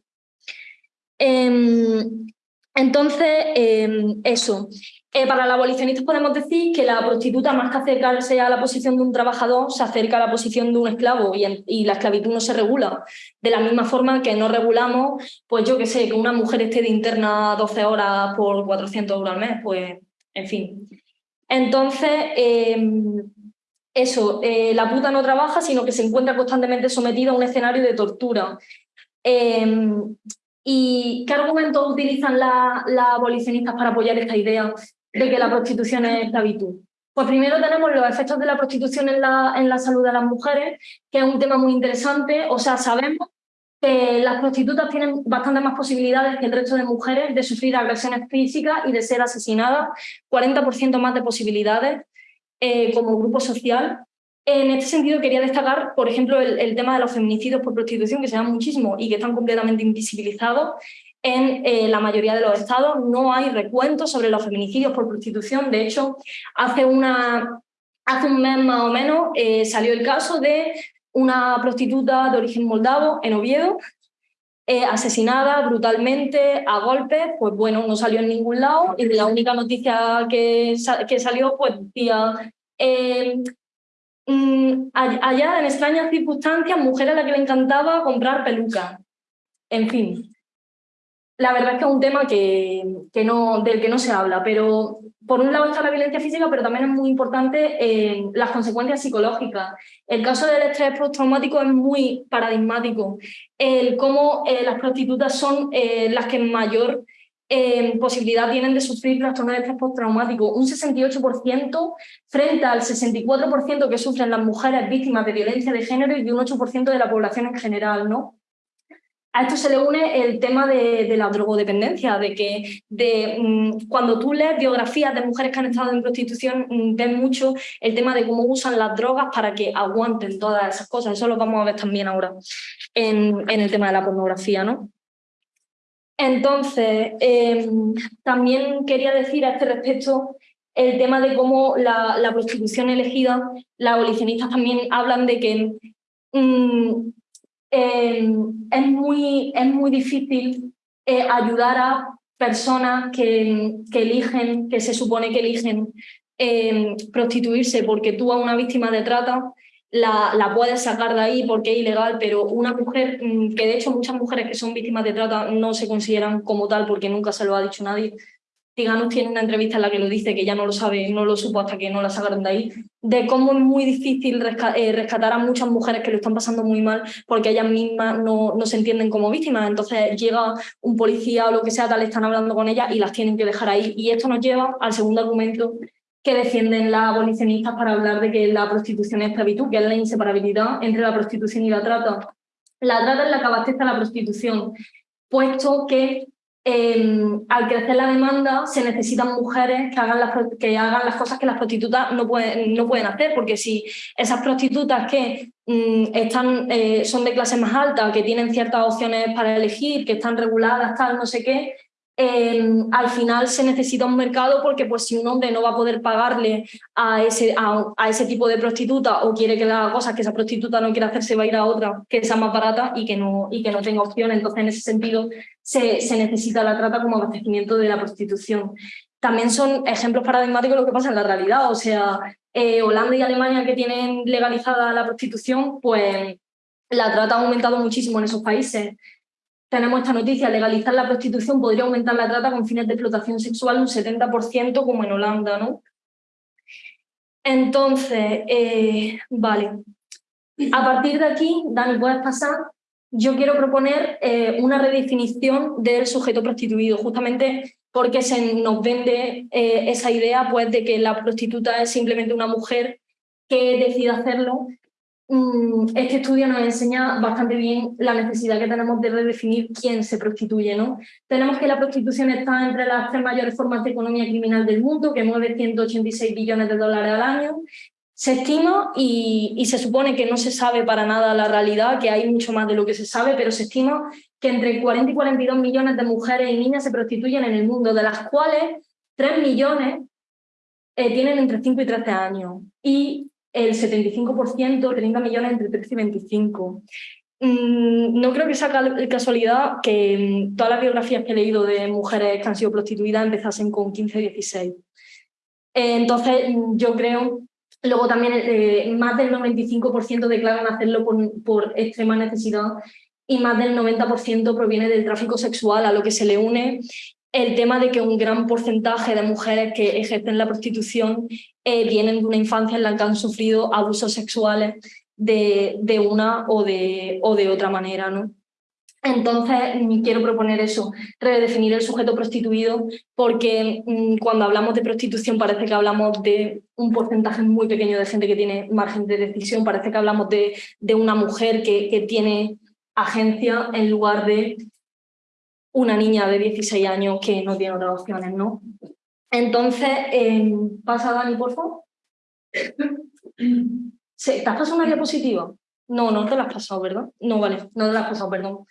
Em, entonces, em, eso. Eh, para la abolicionistas podemos decir que la prostituta, más que acercarse a la posición de un trabajador, se acerca a la posición de un esclavo y, la esclavitud no se regula. De la misma forma que no regulamos, pues yo qué sé, que una mujer esté de interna 12 horas por 400 euros al mes, pues en fin. Entonces, em, eso, eh, la puta no trabaja, sino que se encuentra constantemente sometida a un escenario de tortura. Em, ¿Y qué argumentos utilizan las abolicionistas para apoyar esta idea? De que la prostitución es esclavitud. Pues primero tenemos los efectos de la prostitución en la, en la salud de las mujeres, que es un tema muy interesante. O sea, sabemos que las prostitutas tienen bastante más posibilidades que el resto de mujeres de sufrir agresiones físicas y de ser asesinadas, 40% más de posibilidades eh, como grupo social. En este sentido quería destacar, por ejemplo, el, el, tema de los feminicidios por prostitución, que se dan muchísimo y que están completamente invisibilizados, en eh, la mayoría de los estados no hay recuentos sobre los feminicidios por prostitución. De hecho, hace, una, hace un mes más o menos eh, salió el caso de una prostituta de origen moldavo en Oviedo, eh, asesinada brutalmente a golpes, pues bueno, no salió en ningún lado y la única noticia que, que salió pues decía mm, allá en extrañas circunstancias, mujer a la que le encantaba comprar pelucas. En fin, la verdad es que es un tema que, no, del que no se habla, pero por un lado está la violencia física, pero también es muy importante eh, las consecuencias psicológicas. El caso del estrés postraumático es muy paradigmático. El cómo eh, las prostitutas son eh, las que mayor posibilidad tienen de sufrir trastorno de estrés postraumático. Un 68% frente al 64% que sufren las mujeres víctimas de violencia de género y un 8% de la población en general. ¿no? A esto se le une el tema de, la drogodependencia, de que mm, cuando tú lees biografías de mujeres que han estado en prostitución, mm, ves mucho el tema de cómo usan las drogas para que aguanten todas esas cosas. Eso lo vamos a ver también ahora en, el tema de la pornografía. ¿no? Entonces, em, también quería decir a este respecto el tema de cómo la, prostitución elegida, las abolicionistas también hablan de que mm, Em, es, muy, es muy difícil eh, ayudar a personas que, que, eligen, que se supone que eligen em, prostituirse porque tú a una víctima de trata la, la, puedes sacar de ahí porque es ilegal, pero una mujer, mm, que de hecho muchas mujeres que son víctimas de trata no se consideran como tal porque nunca se lo ha dicho nadie, Tiganos tiene una entrevista en la que lo dice, que ya no lo sabe, no lo supo hasta que no la sacaron de ahí, de cómo es muy difícil eh, rescatar a muchas mujeres que lo están pasando muy mal porque ellas mismas no, no se entienden como víctimas. Entonces llega un policía o lo que sea, tal, están hablando con ellas y las tienen que dejar ahí. Y esto nos lleva al segundo argumento que defienden las abolicionistas para hablar de que la prostitución es esclavitud, que es la inseparabilidad entre la prostitución y la trata. La trata es la que abastece a la prostitución, puesto que Em, al crecer la demanda se necesitan mujeres que hagan, las, que hagan las cosas que las prostitutas no pueden, no pueden hacer, porque si esas prostitutas que mm, están, eh, son de clase más alta, que tienen ciertas opciones para elegir, que están reguladas, tal, no sé qué, Em, al final se necesita un mercado porque pues, si un hombre no va a poder pagarle a ese, a, ese tipo de prostituta o quiere que le haga cosas que esa prostituta no quiere hacer, se va a ir a otra que sea más barata y que no, y que no tenga opción. Entonces, en ese sentido, se, se necesita la trata como abastecimiento de la prostitución. También son ejemplos paradigmáticos lo que pasa en la realidad. O sea, eh, Holanda y Alemania que tienen legalizada la prostitución, pues la trata ha aumentado muchísimo en esos países tenemos esta noticia, legalizar la prostitución podría aumentar la trata con fines de explotación sexual un 70% como en Holanda, ¿no? Entonces, eh, vale. A partir de aquí, Dani, puedes pasar. Yo quiero proponer eh, una redefinición del sujeto prostituido, justamente porque se nos vende eh, esa idea pues, de que la prostituta es simplemente una mujer que decide hacerlo este estudio nos enseña bastante bien la necesidad que tenemos de redefinir quién se prostituye. ¿no? Tenemos que la prostitución está entre las tres mayores formas de economía criminal del mundo, que mueve 186 billones de dólares al año. Se estima y, y, se supone que no se sabe para nada la realidad, que hay mucho más de lo que se sabe, pero se estima que entre 40 y 42 millones de mujeres y niñas se prostituyen en el mundo, de las cuales 3 millones eh, tienen entre 5 y 13 años. Y el 75%, 30 millones entre 13 y 25. Mm, no creo que sea casualidad que mm, todas las biografías que he leído de mujeres que han sido prostituidas empezasen con 15 16. Entonces, yo creo, luego también eh, más del 95% declaran hacerlo por extrema necesidad y más del 90% proviene del tráfico sexual, a lo que se le une el tema de que un gran porcentaje de mujeres que ejercen la prostitución eh, vienen de una infancia en la que han sufrido abusos sexuales de, de una o de, o de otra manera. ¿no? Entonces, mm, quiero proponer eso, redefinir el sujeto prostituido, porque mm, cuando hablamos de prostitución parece que hablamos de un porcentaje muy pequeño de gente que tiene margen de decisión, parece que hablamos de, de una mujer que, que tiene agencia en lugar de una niña de 16 años que no tiene otras opciones, ¿no? Entonces, eh, pasa Dani, por favor. ¿Te has pasado una diapositiva? No, no te la has pasado, ¿verdad? No, vale, no te la has pasado, perdón.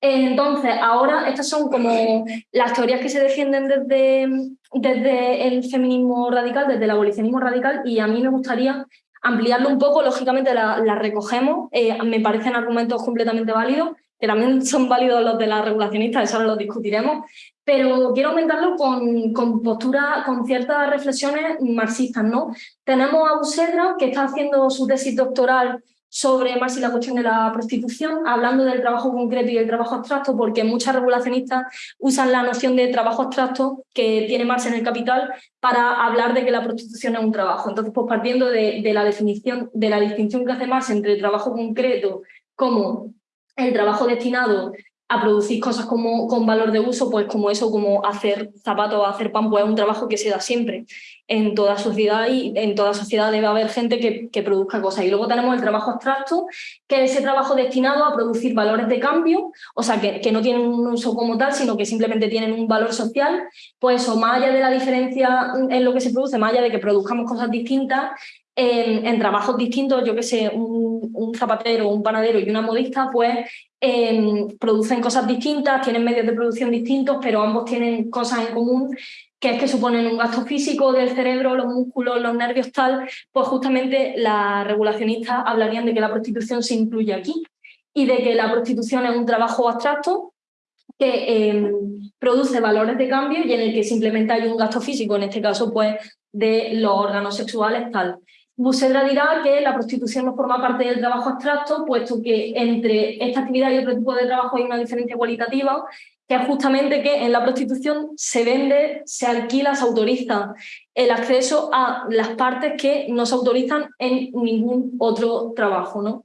Entonces, ahora estas son como las teorías que se defienden desde, desde el feminismo radical, desde el abolicionismo radical, y a mí me gustaría ampliarlo un poco, lógicamente las la recogemos, eh, me parecen argumentos completamente válidos, que también son válidos los de las regulacionistas, eso ahora lo discutiremos, pero quiero aumentarlo con, con posturas, con ciertas reflexiones marxistas. ¿no? Tenemos a Usedra, que está haciendo su tesis doctoral sobre Marx y la cuestión de la prostitución, hablando del trabajo concreto y del trabajo abstracto, porque muchas regulacionistas usan la noción de trabajo abstracto que tiene Marx en el Capital para hablar de que la prostitución es un trabajo. Entonces, pues partiendo de, de la definición, de la distinción que hace Marx entre trabajo concreto como el trabajo destinado a producir cosas como, con valor de uso, pues como eso, como hacer zapatos, hacer pan, pues es un trabajo que se da siempre en toda sociedad y en toda sociedad debe haber gente que, que, produzca cosas. Y luego tenemos el trabajo abstracto, que es ese trabajo destinado a producir valores de cambio, o sea, que, que no tienen un uso como tal, sino que simplemente tienen un valor social, pues o más allá de la diferencia en lo que se produce, más allá de que produzcamos cosas distintas, en, trabajos distintos, yo que sé, un, zapatero, un panadero y una modista, pues producen cosas distintas, tienen medios de producción distintos, pero ambos tienen cosas en común, que es que suponen un gasto físico del cerebro, los músculos, los nervios, tal, pues justamente las regulacionistas hablarían de que la prostitución se incluye aquí y de que la prostitución es un trabajo abstracto que em, produce valores de cambio y en el que simplemente hay un gasto físico, en este caso pues de los órganos sexuales tal. Busedra dirá que la prostitución no forma parte del trabajo abstracto, puesto que entre esta actividad y otro tipo de trabajo hay una diferencia cualitativa, que es justamente que en la prostitución se vende, se alquila, se autoriza el acceso a las partes que no se autorizan en ningún otro trabajo. ¿no?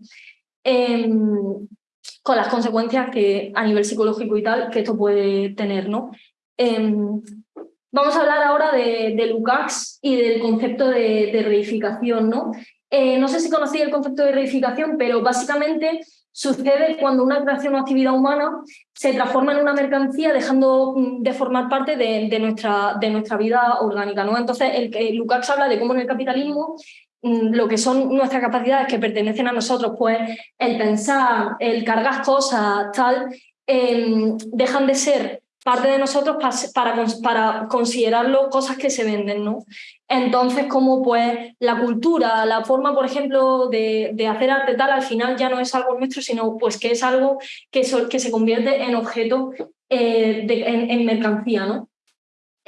Em, con las consecuencias que a nivel psicológico y tal que esto puede tener. ¿no? Em, Vamos a hablar ahora de, de Lukács y del concepto de, reificación. ¿no? Eh, no sé si conocéis el concepto de reificación, pero básicamente sucede cuando una creación o actividad humana se transforma en una mercancía dejando mm, de formar parte de, nuestra, de vida orgánica. Entonces, el, Lukács habla de cómo en el capitalismo mm, lo que son nuestras capacidades que pertenecen a nosotros, pues el pensar, el cargar cosas, tal, em, dejan de ser parte de nosotros para, para considerarlo cosas que se venden, ¿no? Entonces, como pues la cultura, la forma, por ejemplo, de, hacer arte tal, al final ya no es algo nuestro, sino pues que es algo que, que se convierte en objeto, eh, en, mercancía, ¿no?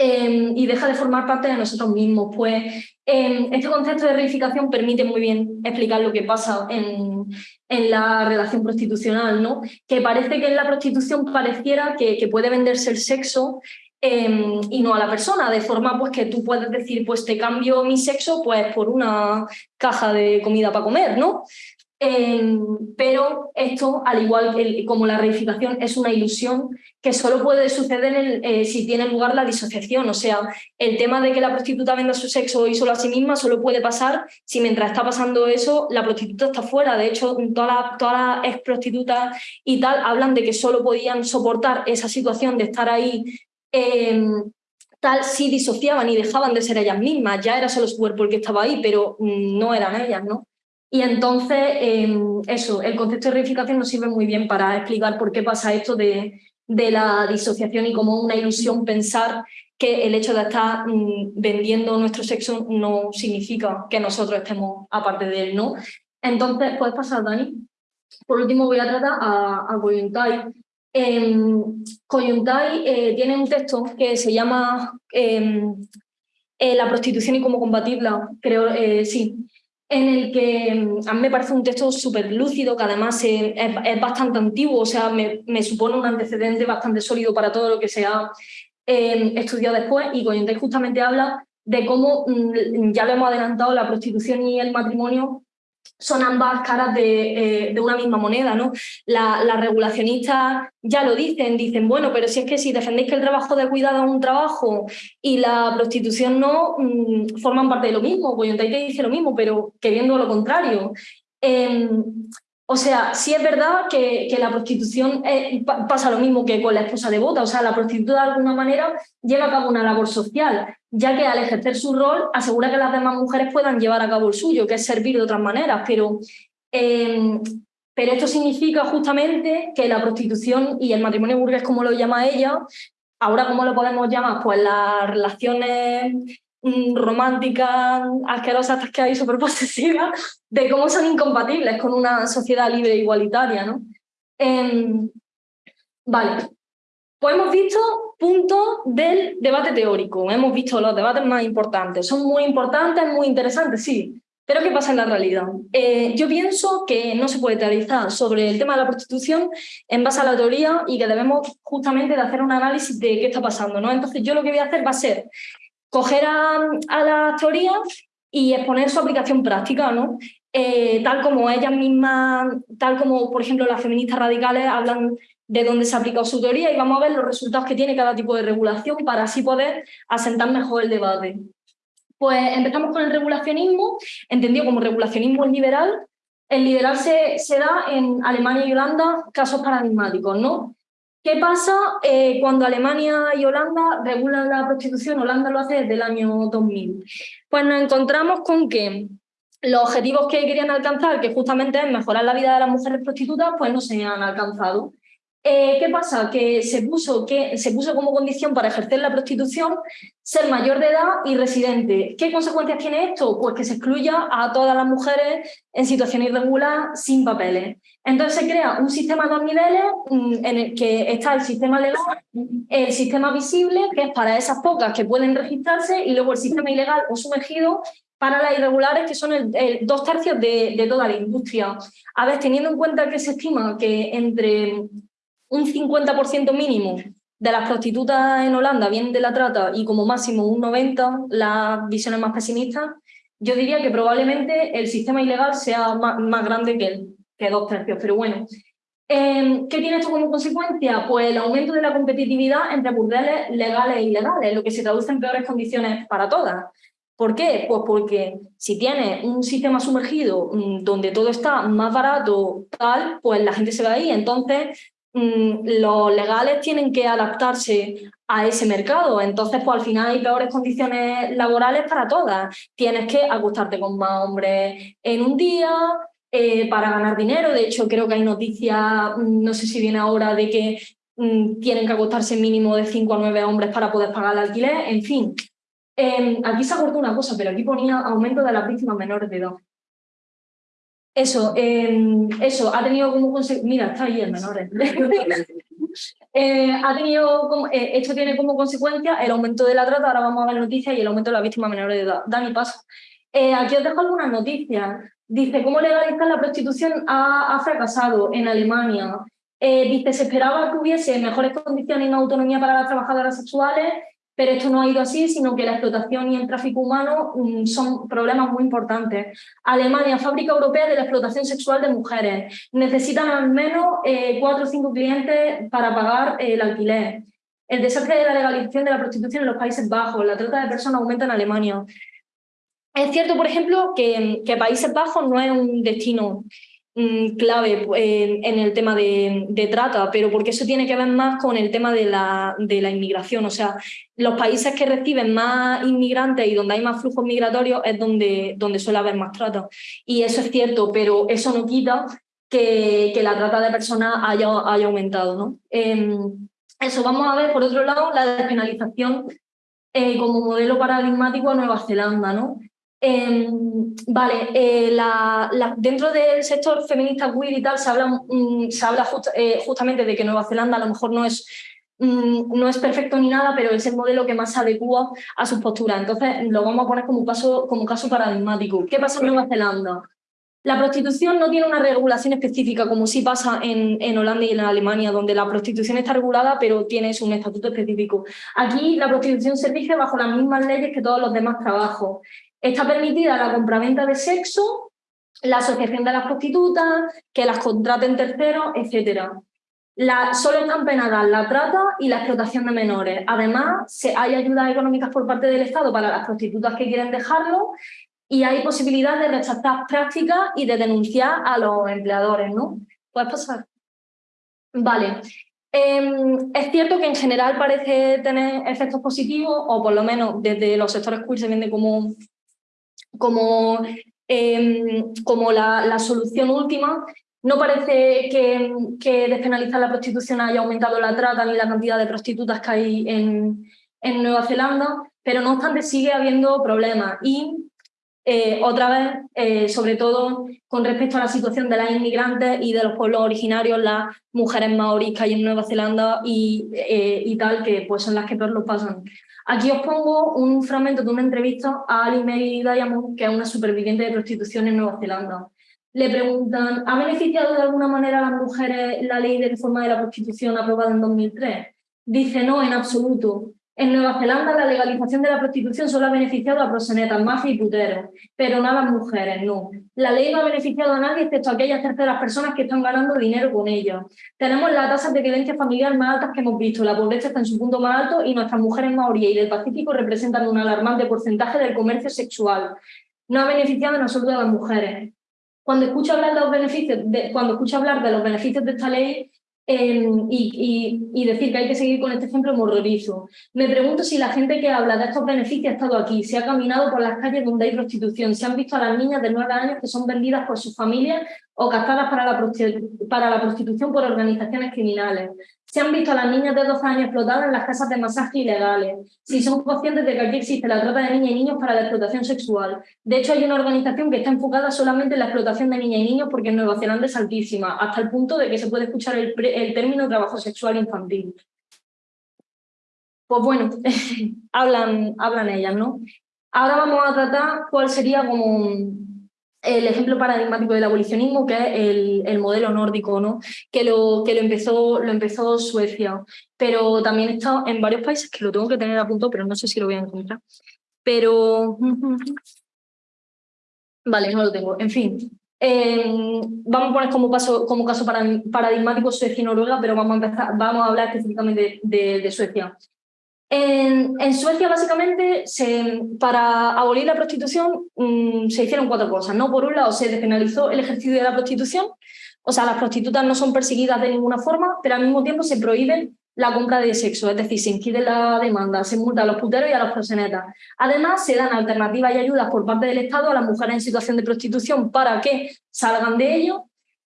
Em, y deja de formar parte de nosotros mismos. Pues em, este concepto de reificación permite muy bien explicar lo que pasa en, en la relación prostitucional, ¿no? Que parece que en la prostitución pareciera que, que puede venderse el sexo em, y no a la persona, de forma pues que tú puedes decir, pues te cambio mi sexo pues por una caja de comida para comer, ¿no? Em, pero esto, al igual que como la reificación, es una ilusión que solo puede suceder eh, si tiene lugar la disociación. O sea, el tema de que la prostituta venda su sexo y solo a sí misma solo puede pasar si mientras está pasando eso, la prostituta está fuera. De hecho, todas las, todas ex prostitutas y tal hablan de que solo podían soportar esa situación de estar ahí em, tal si disociaban y dejaban de ser ellas mismas. Ya era solo su cuerpo el que estaba ahí, pero mm, no eran ellas, ¿no? Y entonces, em, eso, el concepto de reificación nos sirve muy bien para explicar por qué pasa esto de, de la disociación y como una ilusión pensar que el hecho de estar mm, vendiendo nuestro sexo no significa que nosotros estemos aparte de él, ¿no? Entonces, ¿puedes pasar, Dani? Por último voy a tratar a, a Coyuntai. Em, eh, tiene un texto que se llama em, eh, La prostitución y cómo combatirla, creo, eh, sí, en el que mm, a mí me parece un texto súper lúcido, que además es, bastante antiguo, o sea, me, supone un antecedente bastante sólido para todo lo que se ha em, estudiado después, y Goyente justamente habla de cómo, mm, ya lo hemos adelantado, la prostitución y el matrimonio son ambas caras de, eh, una misma moneda. ¿no? Las regulacionistas ya lo dicen, dicen, bueno, pero si es que si defendéis que el trabajo de cuidado es un trabajo y la prostitución no, mm, forman parte de lo mismo, pues te dice lo mismo, pero queriendo lo contrario. Em, o sea, sí es verdad que, la prostitución eh, pasa lo mismo que con la esposa devota, o sea, la prostituta de alguna manera lleva a cabo una labor social, ya que al ejercer su rol asegura que las demás mujeres puedan llevar a cabo el suyo, que es servir de otras maneras, pero, em, pero esto significa justamente que la prostitución y el matrimonio burgués, como lo llama ella, ahora cómo lo podemos llamar, pues las relaciones románticas, asquerosas que hay, súper posesivas, de cómo son incompatibles con una sociedad libre e igualitaria. ¿no? Em, vale, pues hemos visto puntos del debate teórico, hemos visto los debates más importantes, son muy importantes, muy interesantes, sí, pero ¿qué pasa en la realidad? Eh, yo pienso que no se puede teorizar sobre el tema de la prostitución en base a la teoría y que debemos justamente de hacer un análisis de qué está pasando. ¿no? Entonces yo lo que voy a hacer va a ser coger a, las teorías y exponer su aplicación práctica, ¿no? Eh, tal como ellas mismas, tal como por ejemplo las feministas radicales hablan de dónde se ha aplicado su teoría y vamos a ver los resultados que tiene cada tipo de regulación para así poder asentar mejor el debate. Pues empezamos con el regulacionismo, entendido como regulacionismo liberal. El liberal se, se da en Alemania y Holanda casos paradigmáticos, ¿no? ¿Qué pasa eh, cuando Alemania y Holanda regulan la prostitución? Holanda lo hace desde el año 2000. Pues nos encontramos con que los objetivos que querían alcanzar, que justamente es mejorar la vida de las mujeres prostitutas, pues no se han alcanzado. Eh, ¿Qué pasa? Que se, puso, que se puso como condición para ejercer la prostitución ser mayor de edad y residente. ¿Qué consecuencias tiene esto? Pues que se excluya a todas las mujeres en situación irregular sin papeles. Entonces se crea un sistema de dos niveles mm, en el que está el sistema legal, el sistema visible, que es para esas pocas que pueden registrarse, y luego el sistema ilegal o sumergido para las irregulares, que son el, dos tercios de, de toda la industria. A ver, teniendo en cuenta que se estima que entre un 50% mínimo de las prostitutas en Holanda vienen de la trata y como máximo un 90% las visiones más pesimistas, yo diría que probablemente el sistema ilegal sea más, grande que, que dos tercios, pero bueno. Em, ¿Qué tiene esto como consecuencia? Pues el aumento de la competitividad entre burdeles legales e ilegales, lo que se traduce en peores condiciones para todas. ¿Por qué? Pues porque si tienes un sistema sumergido mm, donde todo está más barato, tal, pues la gente se va ahí. Entonces, los legales tienen que adaptarse a ese mercado. Entonces, pues al final hay peores condiciones laborales para todas. Tienes que acostarte con más hombres en un día, eh, para ganar dinero. De hecho, creo que hay noticias, mm, no sé si viene ahora, de que tienen que acostarse mínimo de 5 a 9 hombres para poder pagar el alquiler. En fin, Em, aquí se ha cortado una cosa, pero aquí ponía aumento de las víctimas menores de edad. Eso, em, eso ha tenido como consecuencia... Mira, está ahí el menor. Eh, ha tenido como, eh, esto tiene como consecuencia el aumento de la trata, ahora vamos a ver noticias, y el aumento de las víctimas menores de edad. Dani, pasa. Eh, aquí os dejo algunas noticias. Dice, ¿cómo legalizar la prostitución ha, ha fracasado en Alemania? dice, se esperaba que hubiese mejores condiciones y autonomía para las trabajadoras sexuales pero esto no ha ido así, sino que la explotación y el tráfico humano mm, son problemas muy importantes. Alemania, fábrica europea de la explotación sexual de mujeres. Necesitan al menos eh, cuatro o cinco clientes para pagar eh, el alquiler. El desastre de la legalización de la prostitución en los Países Bajos. La trata de personas aumenta en Alemania. Es cierto, por ejemplo, que, que Países Bajos no es un destino clave en el tema de, trata, pero porque eso tiene que ver más con el tema de la, de la inmigración. O sea, los países que reciben más inmigrantes y donde hay más flujos migratorios es donde, donde suele haber más trata. Y eso es cierto, pero eso no quita que, que la trata de personas haya, haya aumentado. ¿no? Em, eso, vamos a ver, por otro lado, la despenalización eh, como modelo paradigmático a Nueva Zelanda. ¿no? Em, vale, eh, dentro del sector feminista queer y tal se habla, mm, eh, justamente de que Nueva Zelanda a lo mejor no es, mm, no es perfecto ni nada, pero es el modelo que más se adecua a sus posturas. Entonces lo vamos a poner como caso, como caso paradigmático. ¿Qué pasa en Nueva Zelanda? La prostitución no tiene una regulación específica, como sí pasa en, en, Holanda y en Alemania, donde la prostitución está regulada, pero tiene un estatuto específico. Aquí la prostitución se rige bajo las mismas leyes que todos los demás trabajos. Está permitida la compraventa de sexo, la asociación de las prostitutas, que las contraten terceros, etc. La, solo están penadas la trata y la explotación de menores. Además, se, hay ayudas económicas por parte del Estado para las prostitutas que quieren dejarlo y hay posibilidad de rechazar prácticas y de denunciar a los empleadores. ¿no? ¿Puedes pasar? Vale. Em, es cierto que en general parece tener efectos positivos, o por lo menos desde los sectores queer se vende como como, em, como la, solución última. No parece que, que, despenalizar la prostitución haya aumentado la trata ni la cantidad de prostitutas que hay en, en Nueva Zelanda, pero no obstante sigue habiendo problemas. Y eh, otra vez, eh, sobre todo con respecto a la situación de las inmigrantes y de los pueblos originarios, las mujeres maoríes que hay en Nueva Zelanda y, eh, y tal, que pues son las que peor lo pasan. Aquí os pongo un fragmento de una entrevista a Ali Mary Diamond, que es una superviviente de prostitución en Nueva Zelanda. Le preguntan, ¿ha beneficiado de alguna manera a las mujeres la ley de reforma de la prostitución aprobada en 2003? Dice, no, en absoluto. En Nueva Zelanda la legalización de la prostitución solo ha beneficiado a prosenetas, mafia y puteros, pero no a las mujeres, no. La ley no ha beneficiado a nadie excepto a aquellas terceras personas que están ganando dinero con ella. Tenemos las tasas de violencia familiar más altas que hemos visto, la pobreza está en su punto más alto y nuestras mujeres maoríes y del Pacífico representan un alarmante porcentaje del comercio sexual. No ha beneficiado en absoluto a las mujeres. Cuando escucho hablar de los beneficios, cuando escucho hablar de los beneficios de esta ley, Em, y, decir que hay que seguir con este ejemplo morrorizo. Me pregunto si la gente que habla de estos beneficios ha estado aquí, se ha caminado por las calles donde hay prostitución, se han visto a las niñas de nueve años que son vendidas por sus familias o captadas para la, para la prostitución por organizaciones criminales. Se han visto a las niñas de 12 años explotadas en las casas de masaje ilegales. Si son conscientes de que aquí existe la trata de niñas y niños para la explotación sexual. De hecho, hay una organización que está enfocada solamente en la explotación de niñas y niños porque en Nueva Zelanda es altísima, hasta el punto de que se puede escuchar el, el término trabajo sexual infantil. Pues bueno, hablan, hablan ellas, ¿no? Ahora vamos a tratar cuál sería como el ejemplo paradigmático del abolicionismo, que es el, modelo nórdico, ¿no? que, lo, que lo, empezó, lo empezó Suecia, pero también está en varios países que lo tengo que tener a punto, pero no sé si lo voy a encontrar. Pero... Vale, no lo tengo. En fin, em, vamos a poner como, paso, como caso paradigmático Suecia y Noruega, pero vamos a, empezar, vamos a hablar específicamente de Suecia. En, Suecia, básicamente, para abolir la prostitución mm, se hicieron cuatro cosas. ¿no? Por un lado, se despenalizó el ejercicio de la prostitución, o sea, las prostitutas no son perseguidas de ninguna forma, pero al mismo tiempo se prohíbe la compra de sexo, es decir, se impide la demanda, se multa a los puteros y a los prosenetas. Además, se dan alternativas y ayudas por parte del Estado a las mujeres en situación de prostitución para que salgan de ello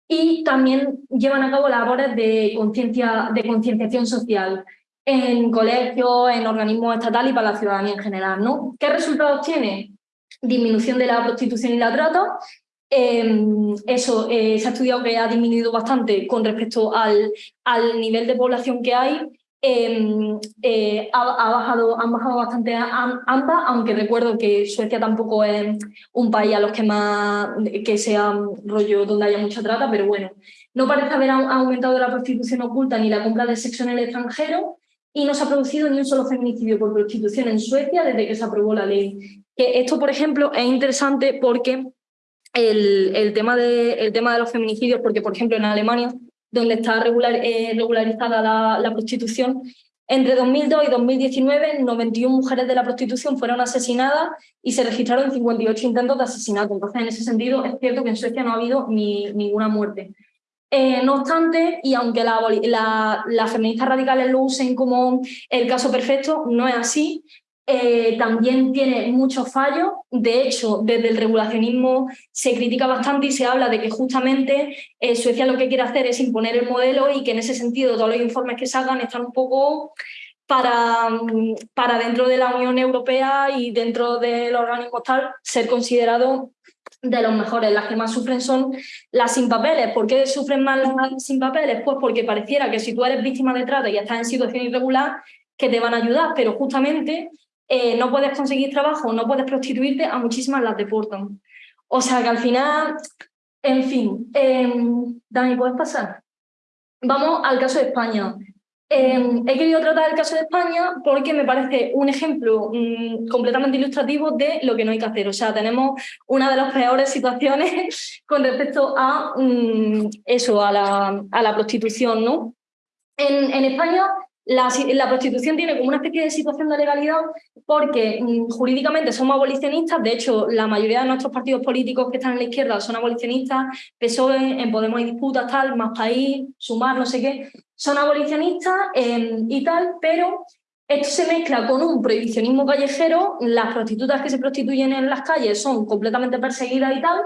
y también llevan a cabo labores de concienciación social en colegios, en organismos estatales y para la ciudadanía en general. ¿no? ¿Qué resultados tiene? Disminución de la prostitución y la trata. Em, eso eh, se ha estudiado que ha disminuido bastante con respecto al, al nivel de población que hay. Em, eh, ha, bajado, han bajado bastante ambas, aunque recuerdo que Suecia tampoco es un país a los que más que sea rollo donde haya mucha trata, pero bueno, no parece haber aumentado la prostitución oculta ni la compra de sexo en el extranjero, y no se ha producido ni un solo feminicidio por prostitución en Suecia desde que se aprobó la ley. Esto, por ejemplo, es interesante porque el, el, tema, de, el tema de los feminicidios, porque, por ejemplo, en Alemania, donde está regular, eh, regularizada la, la, prostitución, entre 2002 y 2019, 91 mujeres de la prostitución fueron asesinadas y se registraron 58 intentos de asesinato. Entonces, en ese sentido, es cierto que en Suecia no ha habido ni, ninguna muerte. Eh, no obstante, y aunque las feministas radicales lo usen como el caso perfecto, no es así. Eh, también tiene muchos fallos. De hecho, desde el regulacionismo se critica bastante y se habla de que justamente eh, Suecia lo que quiere hacer es imponer el modelo y que en ese sentido todos los informes que salgan están un poco para, para dentro de la Unión Europea y dentro del organismo tal ser considerado de los mejores. Las que más sufren son las sin papeles. ¿Por qué sufren más las sin papeles? Pues porque pareciera que si tú eres víctima de trata y estás en situación irregular, que te van a ayudar, pero justamente eh, no puedes conseguir trabajo, no puedes prostituirte, a muchísimas las deportan. O sea que al final, en fin, em, Dani, ¿puedes pasar? Vamos al caso de España. Em, he querido tratar el caso de España porque me parece un ejemplo mm, completamente ilustrativo de lo que no hay que hacer. O sea, tenemos una de las peores situaciones con respecto a mm, eso, a la, prostitución. ¿no? En, en España la, prostitución tiene como una especie de situación de legalidad porque mm, jurídicamente somos abolicionistas, de hecho la mayoría de nuestros partidos políticos que están en la izquierda son abolicionistas, PSOE, en Podemos hay disputas, tal, Más País, Sumar, no sé qué, son abolicionistas em, y tal, pero esto se mezcla con un prohibicionismo callejero, las prostitutas que se prostituyen en las calles son completamente perseguidas y tal,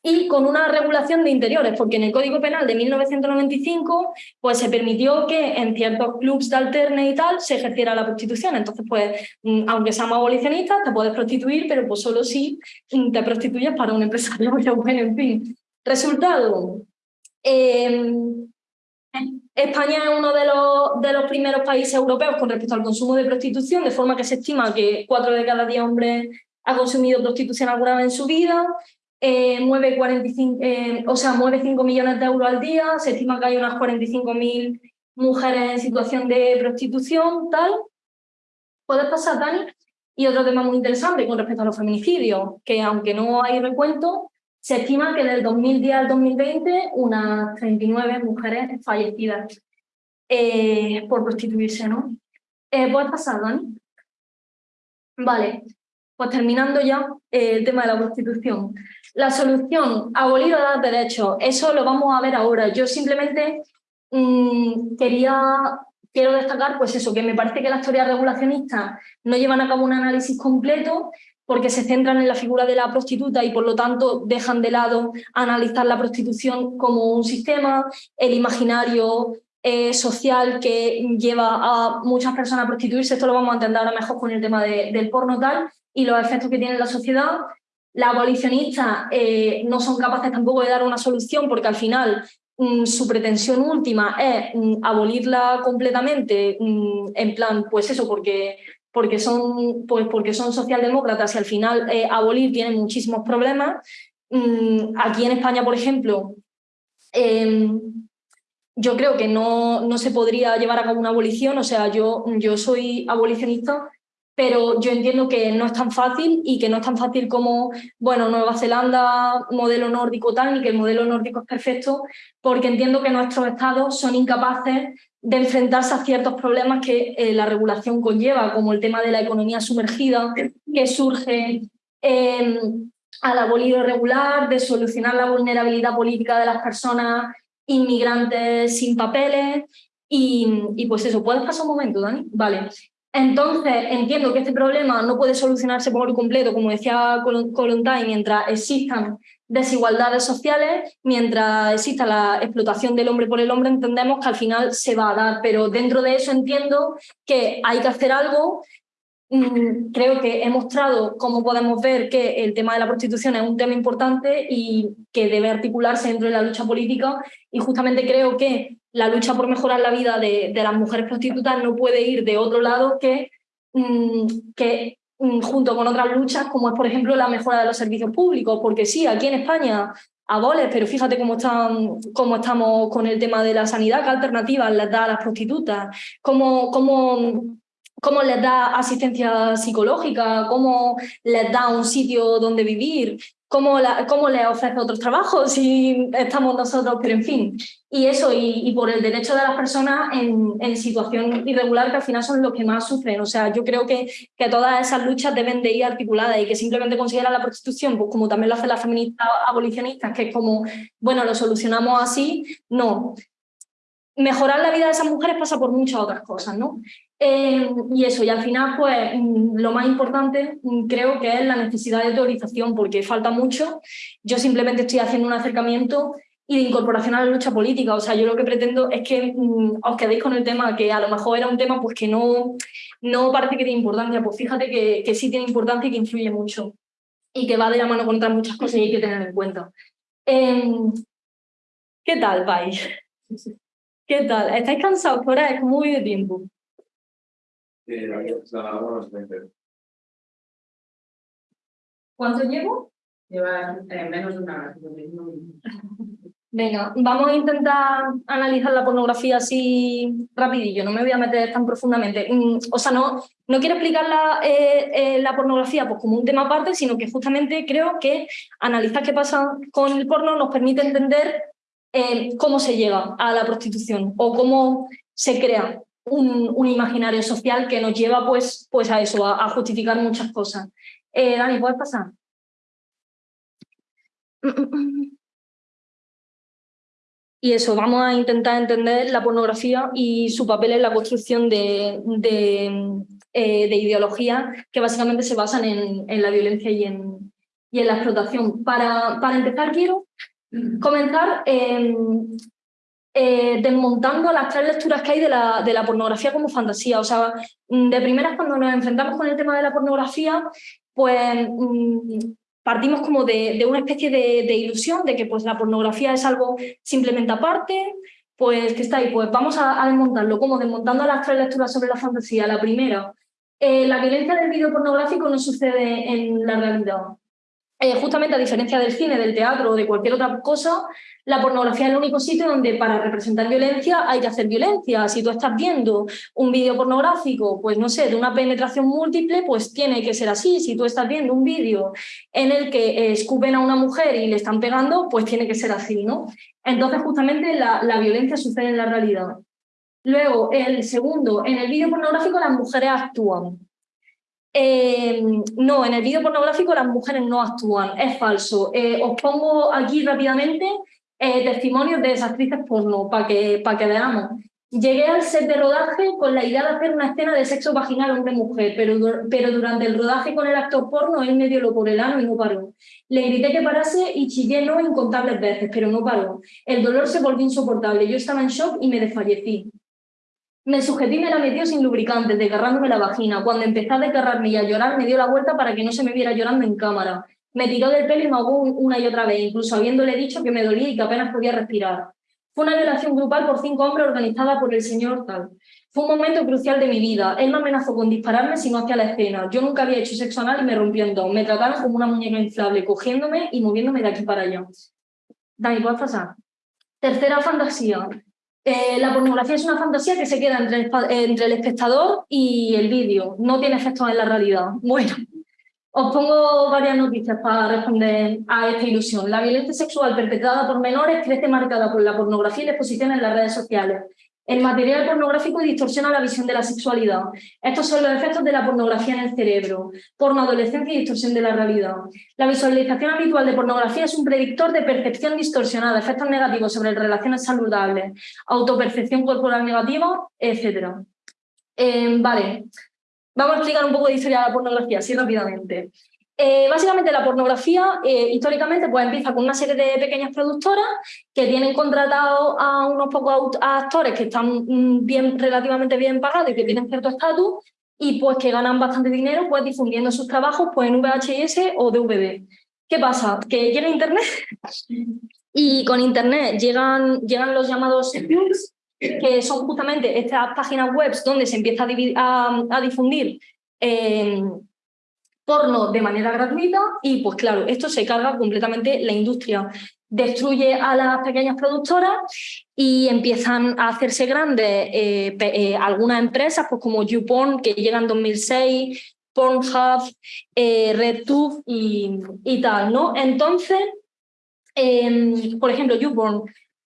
y con una regulación de interiores, porque en el Código Penal de 1995 pues, se permitió que en ciertos clubs de alterne y tal se ejerciera la prostitución. Entonces, pues, mm, aunque seamos abolicionistas, te puedes prostituir, pero pues solo si mm, te prostituyes para un empresario. Bueno, en fin. Resultado. Em, España es uno de los, primeros países europeos con respecto al consumo de prostitución, de forma que se estima que cuatro de cada diez hombres ha consumido prostitución alguna vez en su vida eh, mueve, 45, eh, o sea, mueve 5 millones de euros al día, se estima que hay unas 45.000 mujeres en situación de prostitución, tal. ¿Puedes pasar, Dani? Y otro tema muy interesante con respecto a los feminicidios, que aunque no hay recuento, se estima que del 2010 al 2020 unas 39 mujeres fallecidas eh, por prostituirse, ¿no? ¿Puedes pasar, Dani? Vale, pues terminando ya el tema de la prostitución. La solución, abolir o dar derechos, eso lo vamos a ver ahora. Yo simplemente mm, quería, quiero destacar pues eso, que me parece que las teorías regulacionistas no llevan a cabo un análisis completo porque se centran en la figura de la prostituta y por lo tanto dejan de lado analizar la prostitución como un sistema, el imaginario eh, social que lleva a muchas personas a prostituirse, esto lo vamos a entender ahora mejor con el tema del porno tal, y los efectos que tiene en la sociedad, las abolicionistas eh, no son capaces tampoco de dar una solución porque al final mm, su pretensión última es mm, abolirla completamente, mm, en plan, pues eso, porque, porque, son, pues porque son socialdemócratas y al final eh, abolir tiene muchísimos problemas. aquí en España, por ejemplo, em, yo creo que no, no, se podría llevar a cabo una abolición, o sea, yo, yo soy abolicionista pero yo entiendo que no es tan fácil y que no es tan fácil como, bueno, Nueva Zelanda, modelo nórdico tal, ni que el modelo nórdico es perfecto, porque entiendo que nuestros estados son incapaces de enfrentarse a ciertos problemas que eh, la regulación conlleva, como el tema de la economía sumergida, que surge em, al abolido regular, de solucionar la vulnerabilidad política de las personas inmigrantes sin papeles. Y, y pues eso, ¿puedes pasar un momento, Dani? Vale. Entonces, entiendo que este problema no puede solucionarse por completo, como decía Colontay, mientras existan desigualdades sociales, mientras exista la explotación del hombre por el hombre, entendemos que al final se va a dar, pero dentro de eso entiendo que hay que hacer algo. Mm, creo que he mostrado cómo podemos ver que el tema de la prostitución es un tema importante y que debe articularse dentro de la lucha política y justamente creo que la lucha por mejorar la vida de, las mujeres prostitutas no puede ir de otro lado que, mm, que junto con otras luchas, como es, por ejemplo, la mejora de los servicios públicos, porque sí, aquí en España aboles, pero fíjate cómo, están, cómo estamos con el tema de la sanidad, qué alternativas les da a las prostitutas, cómo, cómo, cómo les da asistencia psicológica, cómo les da un sitio donde vivir, cómo, la, le ofrece otros trabajos si estamos nosotros, pero en fin. Y eso, y, por el derecho de las personas en, en, situación irregular, que al final son los que más sufren. O sea, yo creo que, que todas esas luchas deben de ir articuladas y que simplemente considerar la prostitución, pues como también lo hacen las feministas abolicionistas, que es como, bueno, lo solucionamos así, no. Mejorar la vida de esas mujeres pasa por muchas otras cosas, ¿no? Eh, y eso, y al final, pues mm, lo más importante mm, creo que es la necesidad de teorización, porque falta mucho. Yo simplemente estoy haciendo un acercamiento y de incorporación a la lucha política. O sea, yo lo que pretendo es que mm, os quedéis con el tema, que a lo mejor era un tema pues que no, no parece que tiene importancia. Pues fíjate que, que sí tiene importancia y que influye mucho. Y que va de la mano con otras muchas cosas y hay que tener en cuenta. Em, ¿Qué tal vais? ¿Qué tal? ¿Estáis cansados por ahí? ¿Cómo voy de tiempo? ¿Cuánto llevo? Lleva eh, menos de una hora. Venga, vamos a intentar analizar la pornografía así rapidillo, no me voy a meter tan profundamente. Mm, o sea, no, no quiero explicar la, eh, eh, la pornografía pues, como un tema aparte, sino que justamente creo que analizar qué pasa con el porno nos permite entender cómo se llega a la prostitución o cómo se crea un, imaginario social que nos lleva pues, pues a eso, a, justificar muchas cosas. Eh, Dani, ¿puedes pasar? Y eso, vamos a intentar entender la pornografía y su papel en la construcción de, de, eh, ideologías que básicamente se basan en, la violencia y en, y en la explotación. Para, para empezar, quiero comenzar eh, desmontando las tres lecturas que hay de la, de la pornografía como fantasía. O sea, mm, de primeras cuando nos enfrentamos con el tema de la pornografía, pues mm, partimos como de, una especie de, ilusión de que pues, la pornografía es algo simplemente aparte, pues que está ahí, pues vamos a, desmontarlo, como desmontando las tres lecturas sobre la fantasía. La primera, eh, la violencia del vídeo pornográfico no sucede en la realidad. Eh, justamente a diferencia del cine, del teatro o de cualquier otra cosa, la pornografía es el único sitio donde para representar violencia hay que hacer violencia. Si tú estás viendo un vídeo pornográfico, pues no sé, de una penetración múltiple, pues tiene que ser así. Si tú estás viendo un vídeo en el que escupen a una mujer y le están pegando, pues tiene que ser así, ¿no? Entonces justamente la, la violencia sucede en la realidad. Luego, el segundo, en el vídeo pornográfico las mujeres actúan. Eh, no, en el vídeo pornográfico las mujeres no actúan, es falso. Eh, os pongo aquí rápidamente eh, testimonios de esas actrices porno para que, para que veamos. Llegué al set de rodaje con la idea de hacer una escena de sexo vaginal hombre-mujer, pero, pero durante el rodaje con el actor porno él me dio lo por el ano y no paró. Le grité que parase y chillé no incontables veces, pero no paró. El dolor se volvió insoportable, yo estaba en shock y me desfallecí. Me sujeté y me la metió sin lubricante, desgarrándome la vagina. Cuando empecé a desgarrarme y a llorar, me dio la vuelta para que no se me viera llorando en cámara. Me tiró del pelo y me ahogó una y otra vez, incluso habiéndole dicho que me dolía y que apenas podía respirar. Fue una violación grupal por cinco hombres organizada por el señor tal. Fue un momento crucial de mi vida. Él me amenazó con dispararme si no hacía la escena. Yo nunca había hecho sexo anal y me rompió en dos. Me trataron como una muñeca inflable, cogiéndome y moviéndome de aquí para allá. Dani, ¿puedes pasar? Tercera fantasía. Eh, la pornografía es una fantasía que se queda entre el, espectador y el vídeo, no tiene efectos en la realidad. Bueno, os pongo varias noticias para responder a esta ilusión. La violencia sexual perpetrada por menores crece marcada por la pornografía y la exposición en las redes sociales. El material pornográfico distorsiona la visión de la sexualidad. Estos son los efectos de la pornografía en el cerebro. Porno, adolescencia y distorsión de la realidad. La visualización habitual de pornografía es un predictor de percepción distorsionada, efectos negativos sobre relaciones saludables, autopercepción corporal negativa, etc. Eh, vale, vamos a explicar un poco de historia de la pornografía, así rápidamente. Eh, básicamente la pornografía eh, históricamente pues empieza con una serie de pequeñas productoras que tienen contratado a unos pocos actores que están mm, bien, relativamente bien pagados y que tienen cierto estatus y pues que ganan bastante dinero pues difundiendo sus trabajos pues en VHS o DVD. ¿Qué pasa? Que llega Internet y con Internet llegan, llegan los llamados que son justamente estas páginas web donde se empieza a, difundir eh, porno de manera gratuita y pues claro, esto se carga completamente la industria. Destruye a las pequeñas productoras y empiezan a hacerse grandes eh, eh, algunas empresas pues como YouPorn que llegan en 2006, Pornhub, eh, RedTube y, tal, ¿no? Entonces, em, por ejemplo, YouPorn,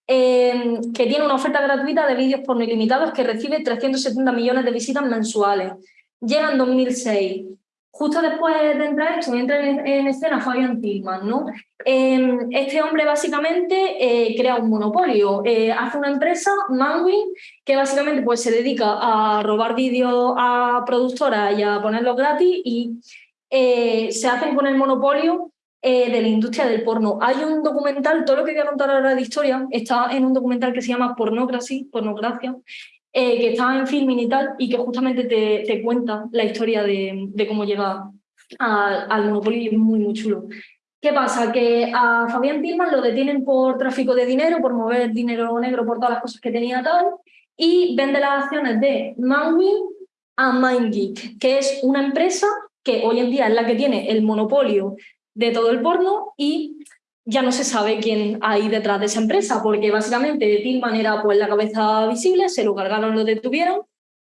em, que tiene una oferta gratuita de vídeos porno ilimitados que recibe 370 millones de visitas mensuales. Llega en 2006 justo después de entrar esto, entra en, escena Fabian Tillman, ¿no? Em, este hombre básicamente eh, crea un monopolio, eh, hace una empresa, Manwin, que básicamente pues, se dedica a robar vídeos a productoras y a ponerlos gratis y eh, se hacen con el monopolio de la industria del porno. Hay un documental, todo lo que voy a contar ahora de historia, está en un documental que se llama Pornocracy, Pornocracia, eh, que estaba en filming y tal, y que justamente te, te cuenta la historia de, de cómo llega al monopolio y es muy, muy chulo. ¿Qué pasa? Que a Fabián Tillman lo detienen por tráfico de dinero, por mover dinero negro por todas las cosas que tenía tal, y vende las acciones de Manwin a MindGeek, que es una empresa que hoy en día es la que tiene el monopolio de todo el porno y ya no se sabe quién hay detrás de esa empresa, porque básicamente Tillman era pues, la cabeza visible, se lo cargaron, lo detuvieron,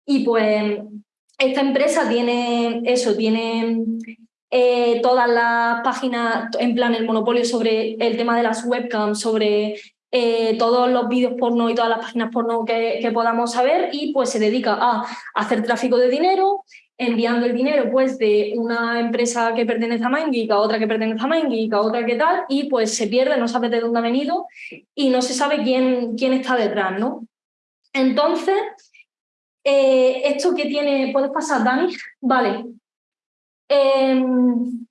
y pues esta empresa tiene eso, tiene eh, todas las páginas, en plan el monopolio sobre el tema de las webcams, sobre eh, todos los vídeos porno y todas las páginas porno que, que, podamos saber y pues se dedica a hacer tráfico de dinero, enviando el dinero pues de una empresa que pertenece a MindGeek a otra que pertenece a MindGeek a otra que tal y pues se pierde, no sabe de dónde ha venido y no se sabe quién, quién está detrás, ¿no? Entonces, eh, esto que tiene, ¿puedes pasar, Dani? Vale. Em,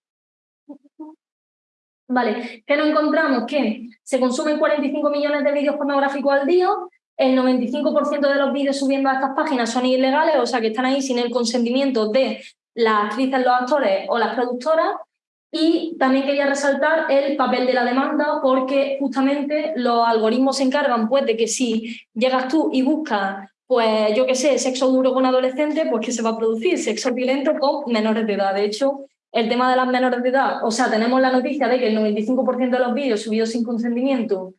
vale, que nos encontramos que se consumen 45 millones de vídeos pornográficos al día, el 95% de los vídeos subiendo a estas páginas son ilegales, o sea que están ahí sin el consentimiento de las actrices, los actores o las productoras. Y también quería resaltar el papel de la demanda porque justamente los algoritmos se encargan pues, de que si llegas tú y buscas, pues yo qué sé, sexo duro con adolescentes, pues que se va a producir sexo violento con menores de edad. De hecho, el tema de las menores de edad, o sea, tenemos la noticia de que el 95% de los vídeos subidos sin consentimiento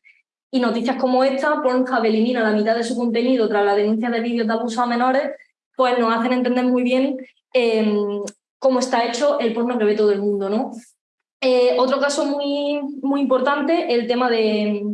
y noticias como esta, Pornhub elimina la mitad de su contenido tras la denuncia de vídeos de abuso a menores, pues nos hacen entender muy bien em, cómo está hecho el porno que ve todo el mundo. ¿no? Eh, otro caso muy, muy importante, el tema de,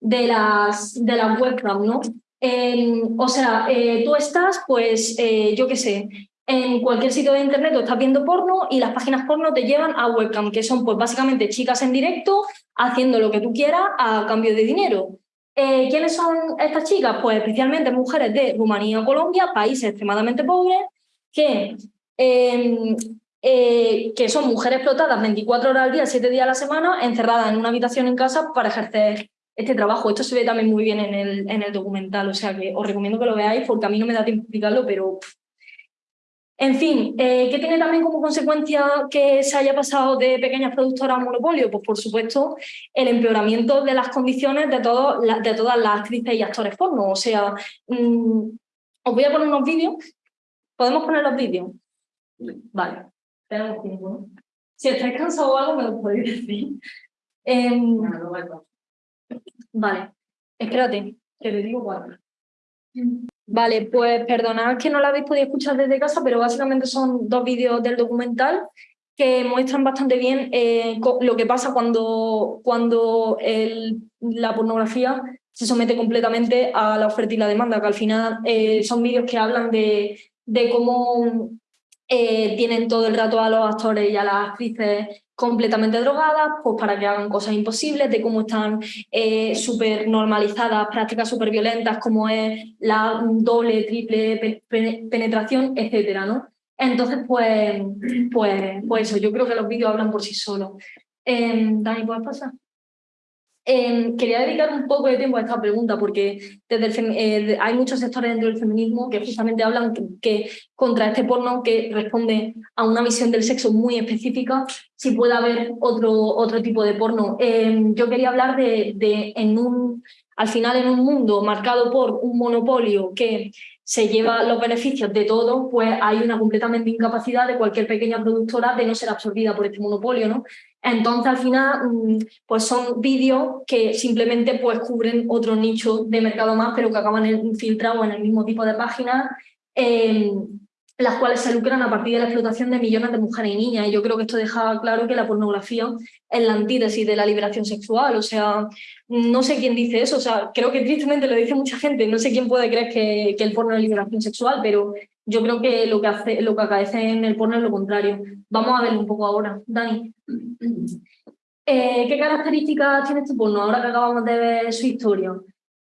de, las, de las webcams. ¿no? Em, o sea, eh, tú estás, pues, eh, yo qué sé, en cualquier sitio de internet tú estás viendo porno y las páginas porno te llevan a webcam, que son pues básicamente chicas en directo haciendo lo que tú quieras a cambio de dinero. Eh, ¿Quiénes son estas chicas? Pues especialmente mujeres de Rumanía o Colombia, países extremadamente pobres, que, em, eh, que son mujeres explotadas 24 horas al día, 7 días a la semana, encerradas en una habitación en casa para ejercer este trabajo. Esto se ve también muy bien en el, en el documental, o sea que os recomiendo que lo veáis porque a mí no me da tiempo explicarlo, pero en fin, eh, ¿qué tiene también como consecuencia que se haya pasado de pequeñas productoras a monopolio? Pues por supuesto el empeoramiento de las condiciones de, de todas las actrices y actores porno. O sea, mm, os voy a poner unos vídeos. ¿Podemos poner los vídeos? Vale, tenemos tiempo. Si estáis cansados o algo me lo podéis decir. Em, vale, espérate, que te digo cuál. Vale, pues perdonad que no la habéis podido escuchar desde casa, pero básicamente son dos vídeos del documental que muestran bastante bien eh, lo que pasa cuando, cuando la pornografía se somete completamente a la oferta y la demanda, que al final eh, son vídeos que hablan de, de cómo eh, tienen todo el rato a los actores y a las actrices completamente drogadas, pues para que hagan cosas imposibles, de cómo están eh, súper normalizadas prácticas súper violentas como es la doble, triple penetración, etcétera, ¿no? Entonces, pues, pues, pues eso, yo creo que los vídeos hablan por sí solos. Eh, Dani, ¿puedes pasar? Em, quería dedicar un poco de tiempo a esta pregunta porque desde eh, hay muchos sectores dentro del feminismo que justamente hablan que, contra este porno que responde a una visión del sexo muy específica, si puede haber otro, otro tipo de porno. Em, yo quería hablar de, de en un, al final en un mundo marcado por un monopolio que se lleva los beneficios de todo, pues hay una completamente incapacidad de cualquier pequeña productora de no ser absorbida por este monopolio, ¿no? Entonces, al final, mm, pues son vídeos que simplemente pues, cubren otro nicho de mercado más, pero que acaban infiltrados en el mismo tipo de páginas, las cuales se lucran a partir de la explotación de millones de mujeres y niñas. Y yo creo que esto deja claro que la pornografía es la antítesis de la liberación sexual. O sea, no sé quién dice eso, o sea, creo que tristemente lo dice mucha gente, no sé quién puede creer que, que el porno es liberación sexual, pero yo creo que lo que, hace, lo que acaece en el porno es lo contrario. Vamos a verlo un poco ahora. Dani. Eh, ¿Qué características tiene este porno ahora que acabamos de ver su historia?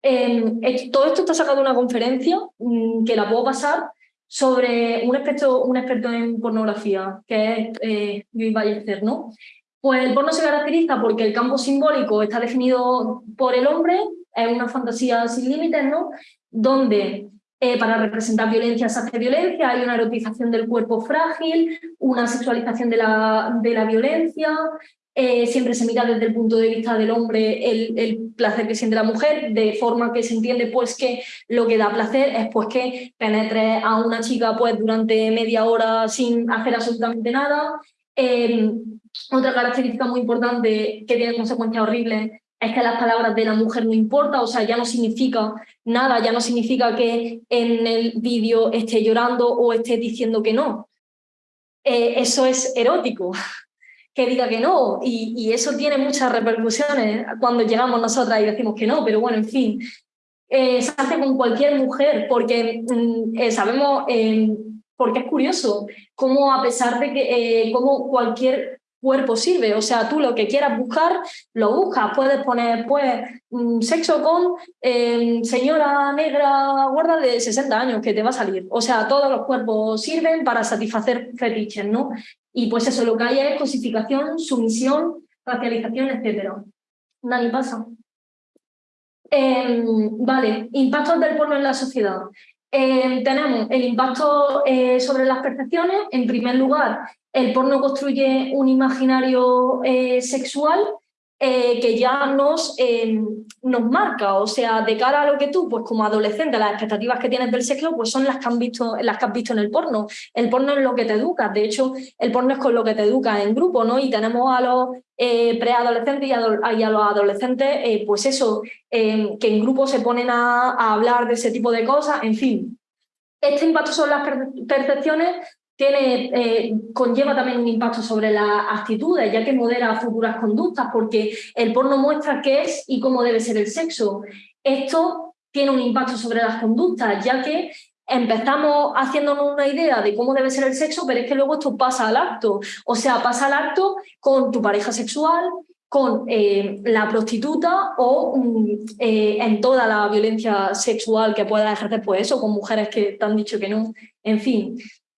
Em, todo esto está sacado de una conferencia mm, que la puedo pasar sobre un experto, un experto en pornografía, que es eh, Luis Ballester, ¿no? Pues el porno se caracteriza porque el campo simbólico está definido por el hombre, es una fantasía sin límites, ¿no? Donde eh, para representar violencia se hace violencia, hay una erotización del cuerpo frágil, una sexualización de la, de la violencia, eh, siempre se mira desde el punto de vista del hombre el, placer que siente la mujer, de forma que se entiende pues que lo que da placer es pues que penetre a una chica pues durante media hora sin hacer absolutamente nada. Eh, otra característica muy importante que tiene consecuencias horribles es que las palabras de la mujer no importa, o sea, ya no significa nada, ya no significa que en el vídeo esté llorando o esté diciendo que no. Eh, eso es erótico, que diga que no, y, eso tiene muchas repercusiones cuando llegamos nosotras y decimos que no, pero bueno, en fin, eh, se hace con cualquier mujer, porque mm, eh, sabemos, porque es curioso, cómo a pesar de que como cualquier cuerpo sirve. O sea, tú lo que quieras buscar, lo buscas. Puedes poner, pues, mm, sexo con em, señora negra gorda de 60 años, que te va a salir. O sea, todos los cuerpos sirven para satisfacer fetiches, ¿no? Y pues eso, lo que hay es cosificación, sumisión, racialización, etc. Dani, pasa. Em, vale, impactos del porno en la sociedad. Em, tenemos el impacto eh, sobre las percepciones. En primer lugar, el porno construye un imaginario eh, sexual eh, que ya nos, em, nos marca, o sea, de cara a lo que tú, pues como adolescente, las expectativas que tienes del sexo, pues son las que, han visto, las que has visto en el porno. El porno es lo que te educa, de hecho, el porno es con lo que te educa en grupo, ¿no? Y tenemos a los eh, preadolescentes y, a los adolescentes, pues eso, que en grupo se ponen a, a hablar de ese tipo de cosas, en fin. Este impacto sobre las percepciones tiene, eh, conlleva también un impacto sobre las actitudes, ya que modera futuras conductas, porque el porno muestra qué es y cómo debe ser el sexo. Esto tiene un impacto sobre las conductas, ya que empezamos haciéndonos una idea de cómo debe ser el sexo, pero es que luego esto pasa al acto. O sea, pasa al acto con tu pareja sexual, con eh, la prostituta o mm, eh, en toda la violencia sexual que pueda ejercer, pues eso, con mujeres que te han dicho que no. En fin,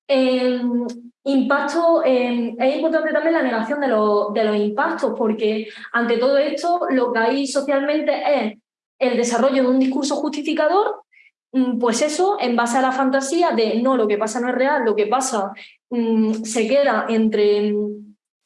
Em, impacto, em, es importante también la negación de, de los impactos, porque ante todo esto lo que hay socialmente es el desarrollo de un discurso justificador, mm, pues eso, en base a la fantasía de no, lo que pasa no es real, lo que pasa mm, se queda entre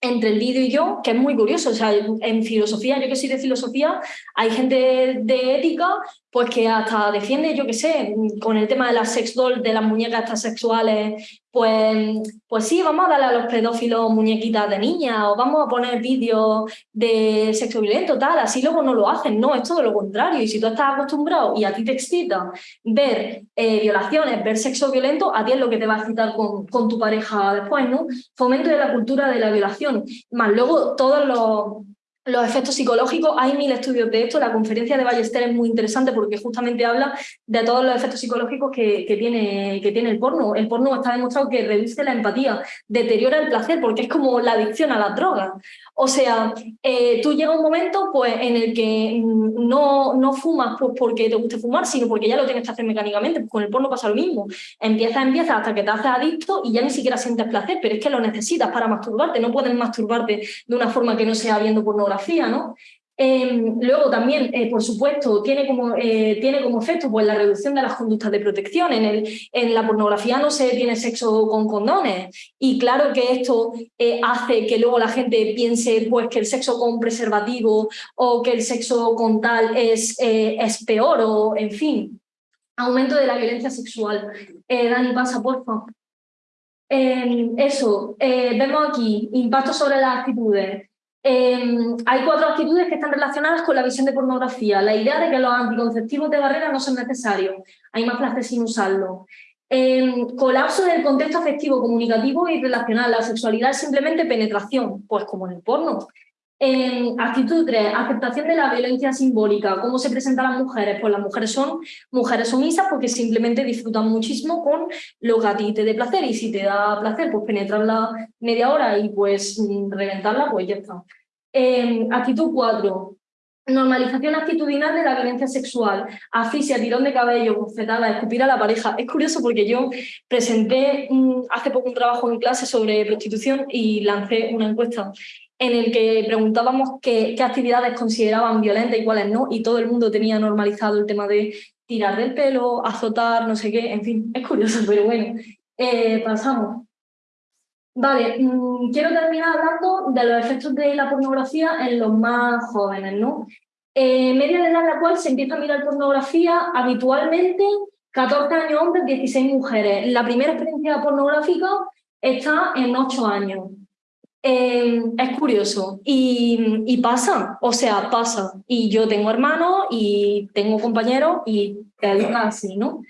entre el vídeo y yo, que es muy curioso. O sea, en filosofía, yo que soy de filosofía, hay gente de ética pues que hasta defiende, yo qué sé, con el tema de las sex dolls, de las muñecas sexuales, pues, pues sí, vamos a darle a los pedófilos muñequitas de niña o vamos a poner vídeos de sexo violento, tal, así luego no lo hacen, no, es todo lo contrario. Y si tú estás acostumbrado y a ti te excita ver eh, violaciones, ver sexo violento, a ti es lo que te va a excitar con, con tu pareja después, ¿no? Fomento de la cultura de la violación, más luego todos los los efectos psicológicos, hay mil estudios de esto, la conferencia de Ballester es muy interesante porque justamente habla de todos los efectos psicológicos que, tiene, que tiene el porno. El porno está demostrado que reduce la empatía, deteriora el placer porque es como la adicción a las drogas. O sea, eh, tú llega un momento pues, en el que no, no fumas pues, porque te guste fumar, sino porque ya lo tienes que hacer mecánicamente. Pues con el porno pasa lo mismo. Empieza, empieza hasta que te haces adicto y ya ni siquiera sientes placer, pero es que lo necesitas para masturbarte. No puedes masturbarte de una forma que no sea viendo pornografía ¿no? Em, luego también, eh, por supuesto, tiene como, eh, tiene como efecto pues, la reducción de las conductas de protección. En, el, en la pornografía no se tiene sexo con condones y claro que esto eh, hace que luego la gente piense pues, que el sexo con preservativo o que el sexo con tal es, es peor o, en fin, aumento de la violencia sexual. Dani, pasa, por favor. Em, eso, vemos aquí, impacto sobre las actitudes. Em, hay cuatro actitudes que están relacionadas con la visión de pornografía. La idea de que los anticonceptivos de barrera no son necesarios. Hay más placer sin usarlo. Em, colapso del contexto afectivo, comunicativo y relacional. La sexualidad es simplemente penetración, pues como en el porno. Actitud 3, aceptación de la violencia simbólica. ¿Cómo se presentan las mujeres? Pues las mujeres son mujeres sumisas porque simplemente disfrutan muchísimo con lo que a ti te dé placer y si te da placer, pues penetrarla media hora y pues mm, reventarla, pues ya está. actitud 4, normalización actitudinal de la violencia sexual, asfixia, tirón de cabello, bofetada, escupir a la pareja. Es curioso porque yo presenté hace poco un trabajo en clase sobre prostitución y lancé una encuesta en el que preguntábamos qué, actividades consideraban violentas y cuáles no, y todo el mundo tenía normalizado el tema de tirar del pelo, azotar, no sé qué, en fin, es curioso, pero bueno, eh, pasamos. Vale, mm, quiero terminar hablando de los efectos de la pornografía en los más jóvenes, ¿no? Eh, media de edad en la cual se empieza a mirar pornografía habitualmente 14 años hombres, 16 mujeres. La primera experiencia pornográfica está en 8 años. Em, es curioso y, pasa, o sea, pasa. Y yo tengo hermanos y tengo compañeros y te así, ¿no?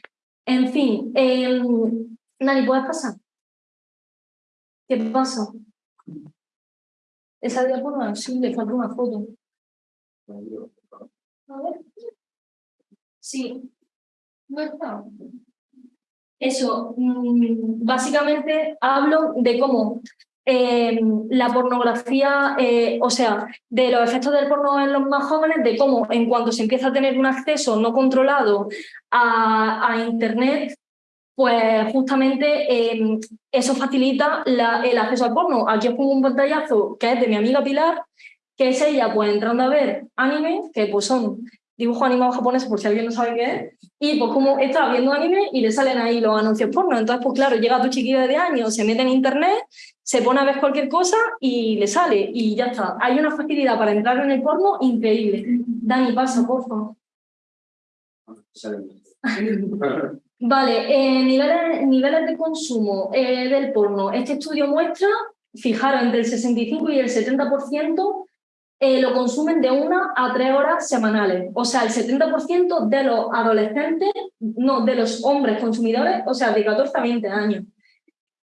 En fin, eh, Nani, ¿puedes pasar? ¿Qué pasa? Esa diapositiva, sí, le falta una foto. A ver. Sí. No está. Eso, mm, básicamente hablo de cómo Em, la pornografía, eh, o sea, de los efectos del porno en los más jóvenes, de cómo en cuanto se empieza a tener un acceso no controlado a, Internet, pues justamente em, eso facilita el acceso al porno. Aquí os pongo un pantallazo que es de mi amiga Pilar, que es ella pues entrando a ver anime, que pues son dibujos animados japoneses, por si alguien no sabe qué es, y pues como está viendo anime y le salen ahí los anuncios porno. Entonces, pues claro, llega tu chiquillo de años, se mete en internet, se pone a ver cualquier cosa y le sale y ya está. Hay una facilidad para entrar en el porno increíble. Dani, pasa, por favor. vale, eh, niveles, niveles de consumo eh, del porno. Este estudio muestra, fijaros, entre el 65 y el 70% eh, lo consumen de una a tres horas semanales. O sea, el 70% de los adolescentes, no, de los hombres consumidores, o sea, de 14 a 20 años.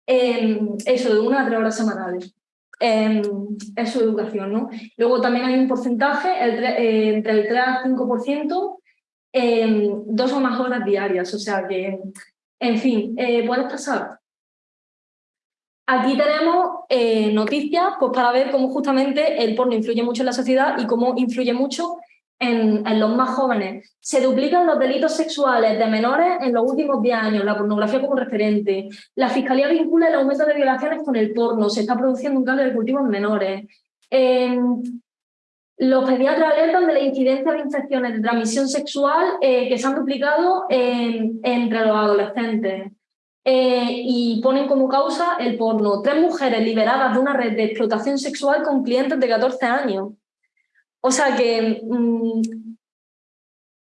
Em, eso, de una a tres horas semanales. Eh, es su educación, ¿no? Luego también hay un porcentaje eh, entre el 3 al 5%, em, dos o más horas diarias, o sea que, en fin, eh, ¿puedes pasar? Aquí tenemos noticias pues, para ver cómo justamente el porno influye mucho en la sociedad y cómo influye mucho en, los más jóvenes. Se duplican los delitos sexuales de menores en los últimos 10 años, la pornografía como referente. La Fiscalía vincula el aumento de violaciones con el porno, se está produciendo un cambio de cultivo en menores. Los pediatras alertan de la incidencia de infecciones de transmisión sexual eh, que se han duplicado entre los adolescentes. Eh, y ponen como causa el porno. Tres mujeres liberadas de una red de explotación sexual con clientes de 14 años. O sea que, mm,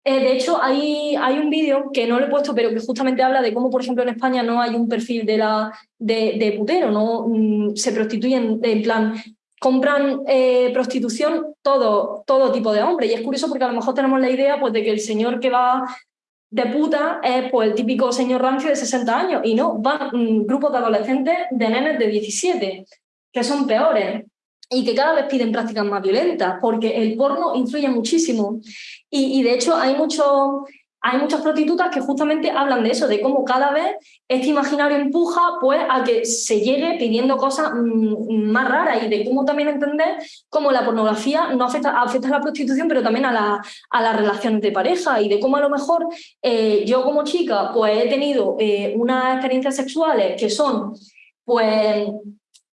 eh, de hecho, hay, hay un vídeo que no lo he puesto, pero que justamente habla de cómo, por ejemplo, en España no hay un perfil de, la, de, putero, ¿no? Mm, se prostituyen, en plan, compran eh, prostitución todo, todo tipo de hombres. Y es curioso porque a lo mejor tenemos la idea pues, de que el señor que va de puta es pues, el típico señor rancio de 60 años. Y no, van mm, grupos de adolescentes de nenes de 17, que son peores. y que cada vez piden prácticas más violentas, porque el porno influye muchísimo. Y, y de hecho hay muchos hay muchas prostitutas que justamente hablan de eso, de cómo cada vez este imaginario empuja pues, a que se llegue pidiendo cosas mm, más raras y de cómo también entender cómo la pornografía no afecta, afecta a la prostitución, pero también a, la, a las relaciones de pareja y de cómo a lo mejor eh, yo como chica pues, he tenido eh, unas experiencias sexuales que son pues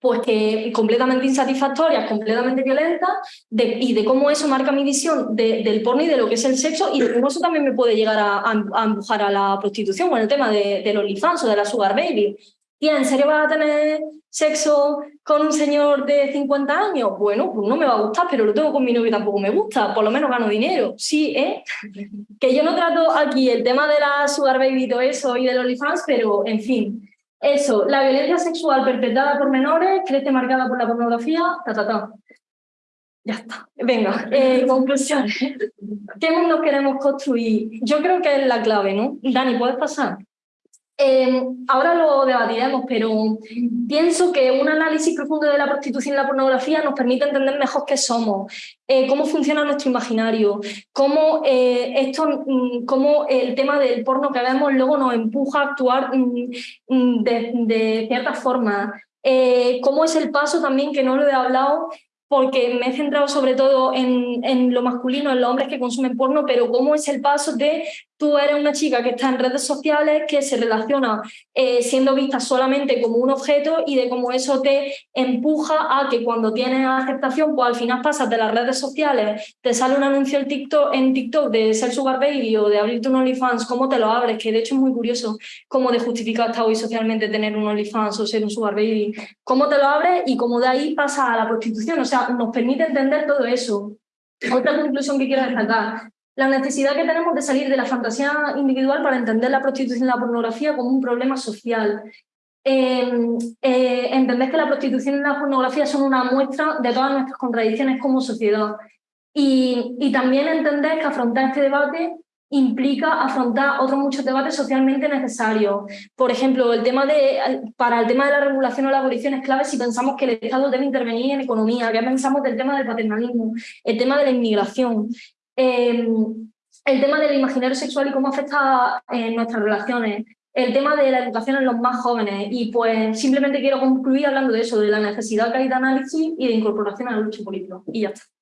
pues que completamente insatisfactorias, completamente violentas, y de cómo eso marca mi visión del porno y de lo que es el sexo, y de cómo eso también me puede llegar a, empujar a la prostitución, con el tema de, del OnlyFans o de la Sugar Baby. Tía, ¿en serio vas a tener sexo con un señor de 50 años? Bueno, pues no me va a gustar, pero lo tengo con mi novio y tampoco me gusta, por lo menos gano dinero. Sí, ¿eh? Que yo no trato aquí el tema de la Sugar Baby y todo eso y del OnlyFans, pero en fin, eso, la violencia sexual perpetrada por menores crece marcada por la pornografía, ta, ta, ta. Ya está. Venga, eh, conclusiones. ¿Qué mundo queremos construir? Yo creo que es la clave, ¿no? Dani, ¿puedes pasar? Eh, ahora lo debatiremos, pero pienso que un análisis profundo de la prostitución y la pornografía nos permite entender mejor qué somos, eh, cómo funciona nuestro imaginario, cómo, eh, esto, mm, cómo el tema del porno que vemos luego nos empuja a actuar mm, mm, de, cierta forma, cómo es el paso también, que no lo he hablado, porque me he centrado sobre todo en, lo masculino, en los hombres que consumen porno, pero cómo es el paso de tú eres una chica que está en redes sociales, que se relaciona eh, siendo vista solamente como un objeto y de cómo eso te empuja a que cuando tienes aceptación, pues al final pasas de las redes sociales, te sale un anuncio en TikTok, en TikTok de ser sugar baby o de abrirte un OnlyFans, cómo te lo abres, que de hecho es muy curioso cómo de justificar está hoy socialmente tener un OnlyFans o ser un sugar baby, cómo te lo abres y cómo de ahí pasa a la prostitución, o sea, nos permite entender todo eso. Otra conclusión que quiero destacar, la necesidad que tenemos de salir de la fantasía individual para entender la prostitución y la pornografía como un problema social. Em, eh, entender que la prostitución y la pornografía son una muestra de todas nuestras contradicciones como sociedad. Y, también entender que afrontar este debate implica afrontar otros muchos debates socialmente necesarios. Por ejemplo, el tema de, para el tema de la regulación o la abolición es clave si pensamos que el Estado debe intervenir en economía, qué pensamos del tema del paternalismo, el tema de la inmigración. Em, el tema del imaginario sexual y cómo afecta en nuestras relaciones, el tema de la educación en los más jóvenes y pues simplemente quiero concluir hablando de eso, de la necesidad que hay de análisis y de incorporación a la lucha política. Y ya está.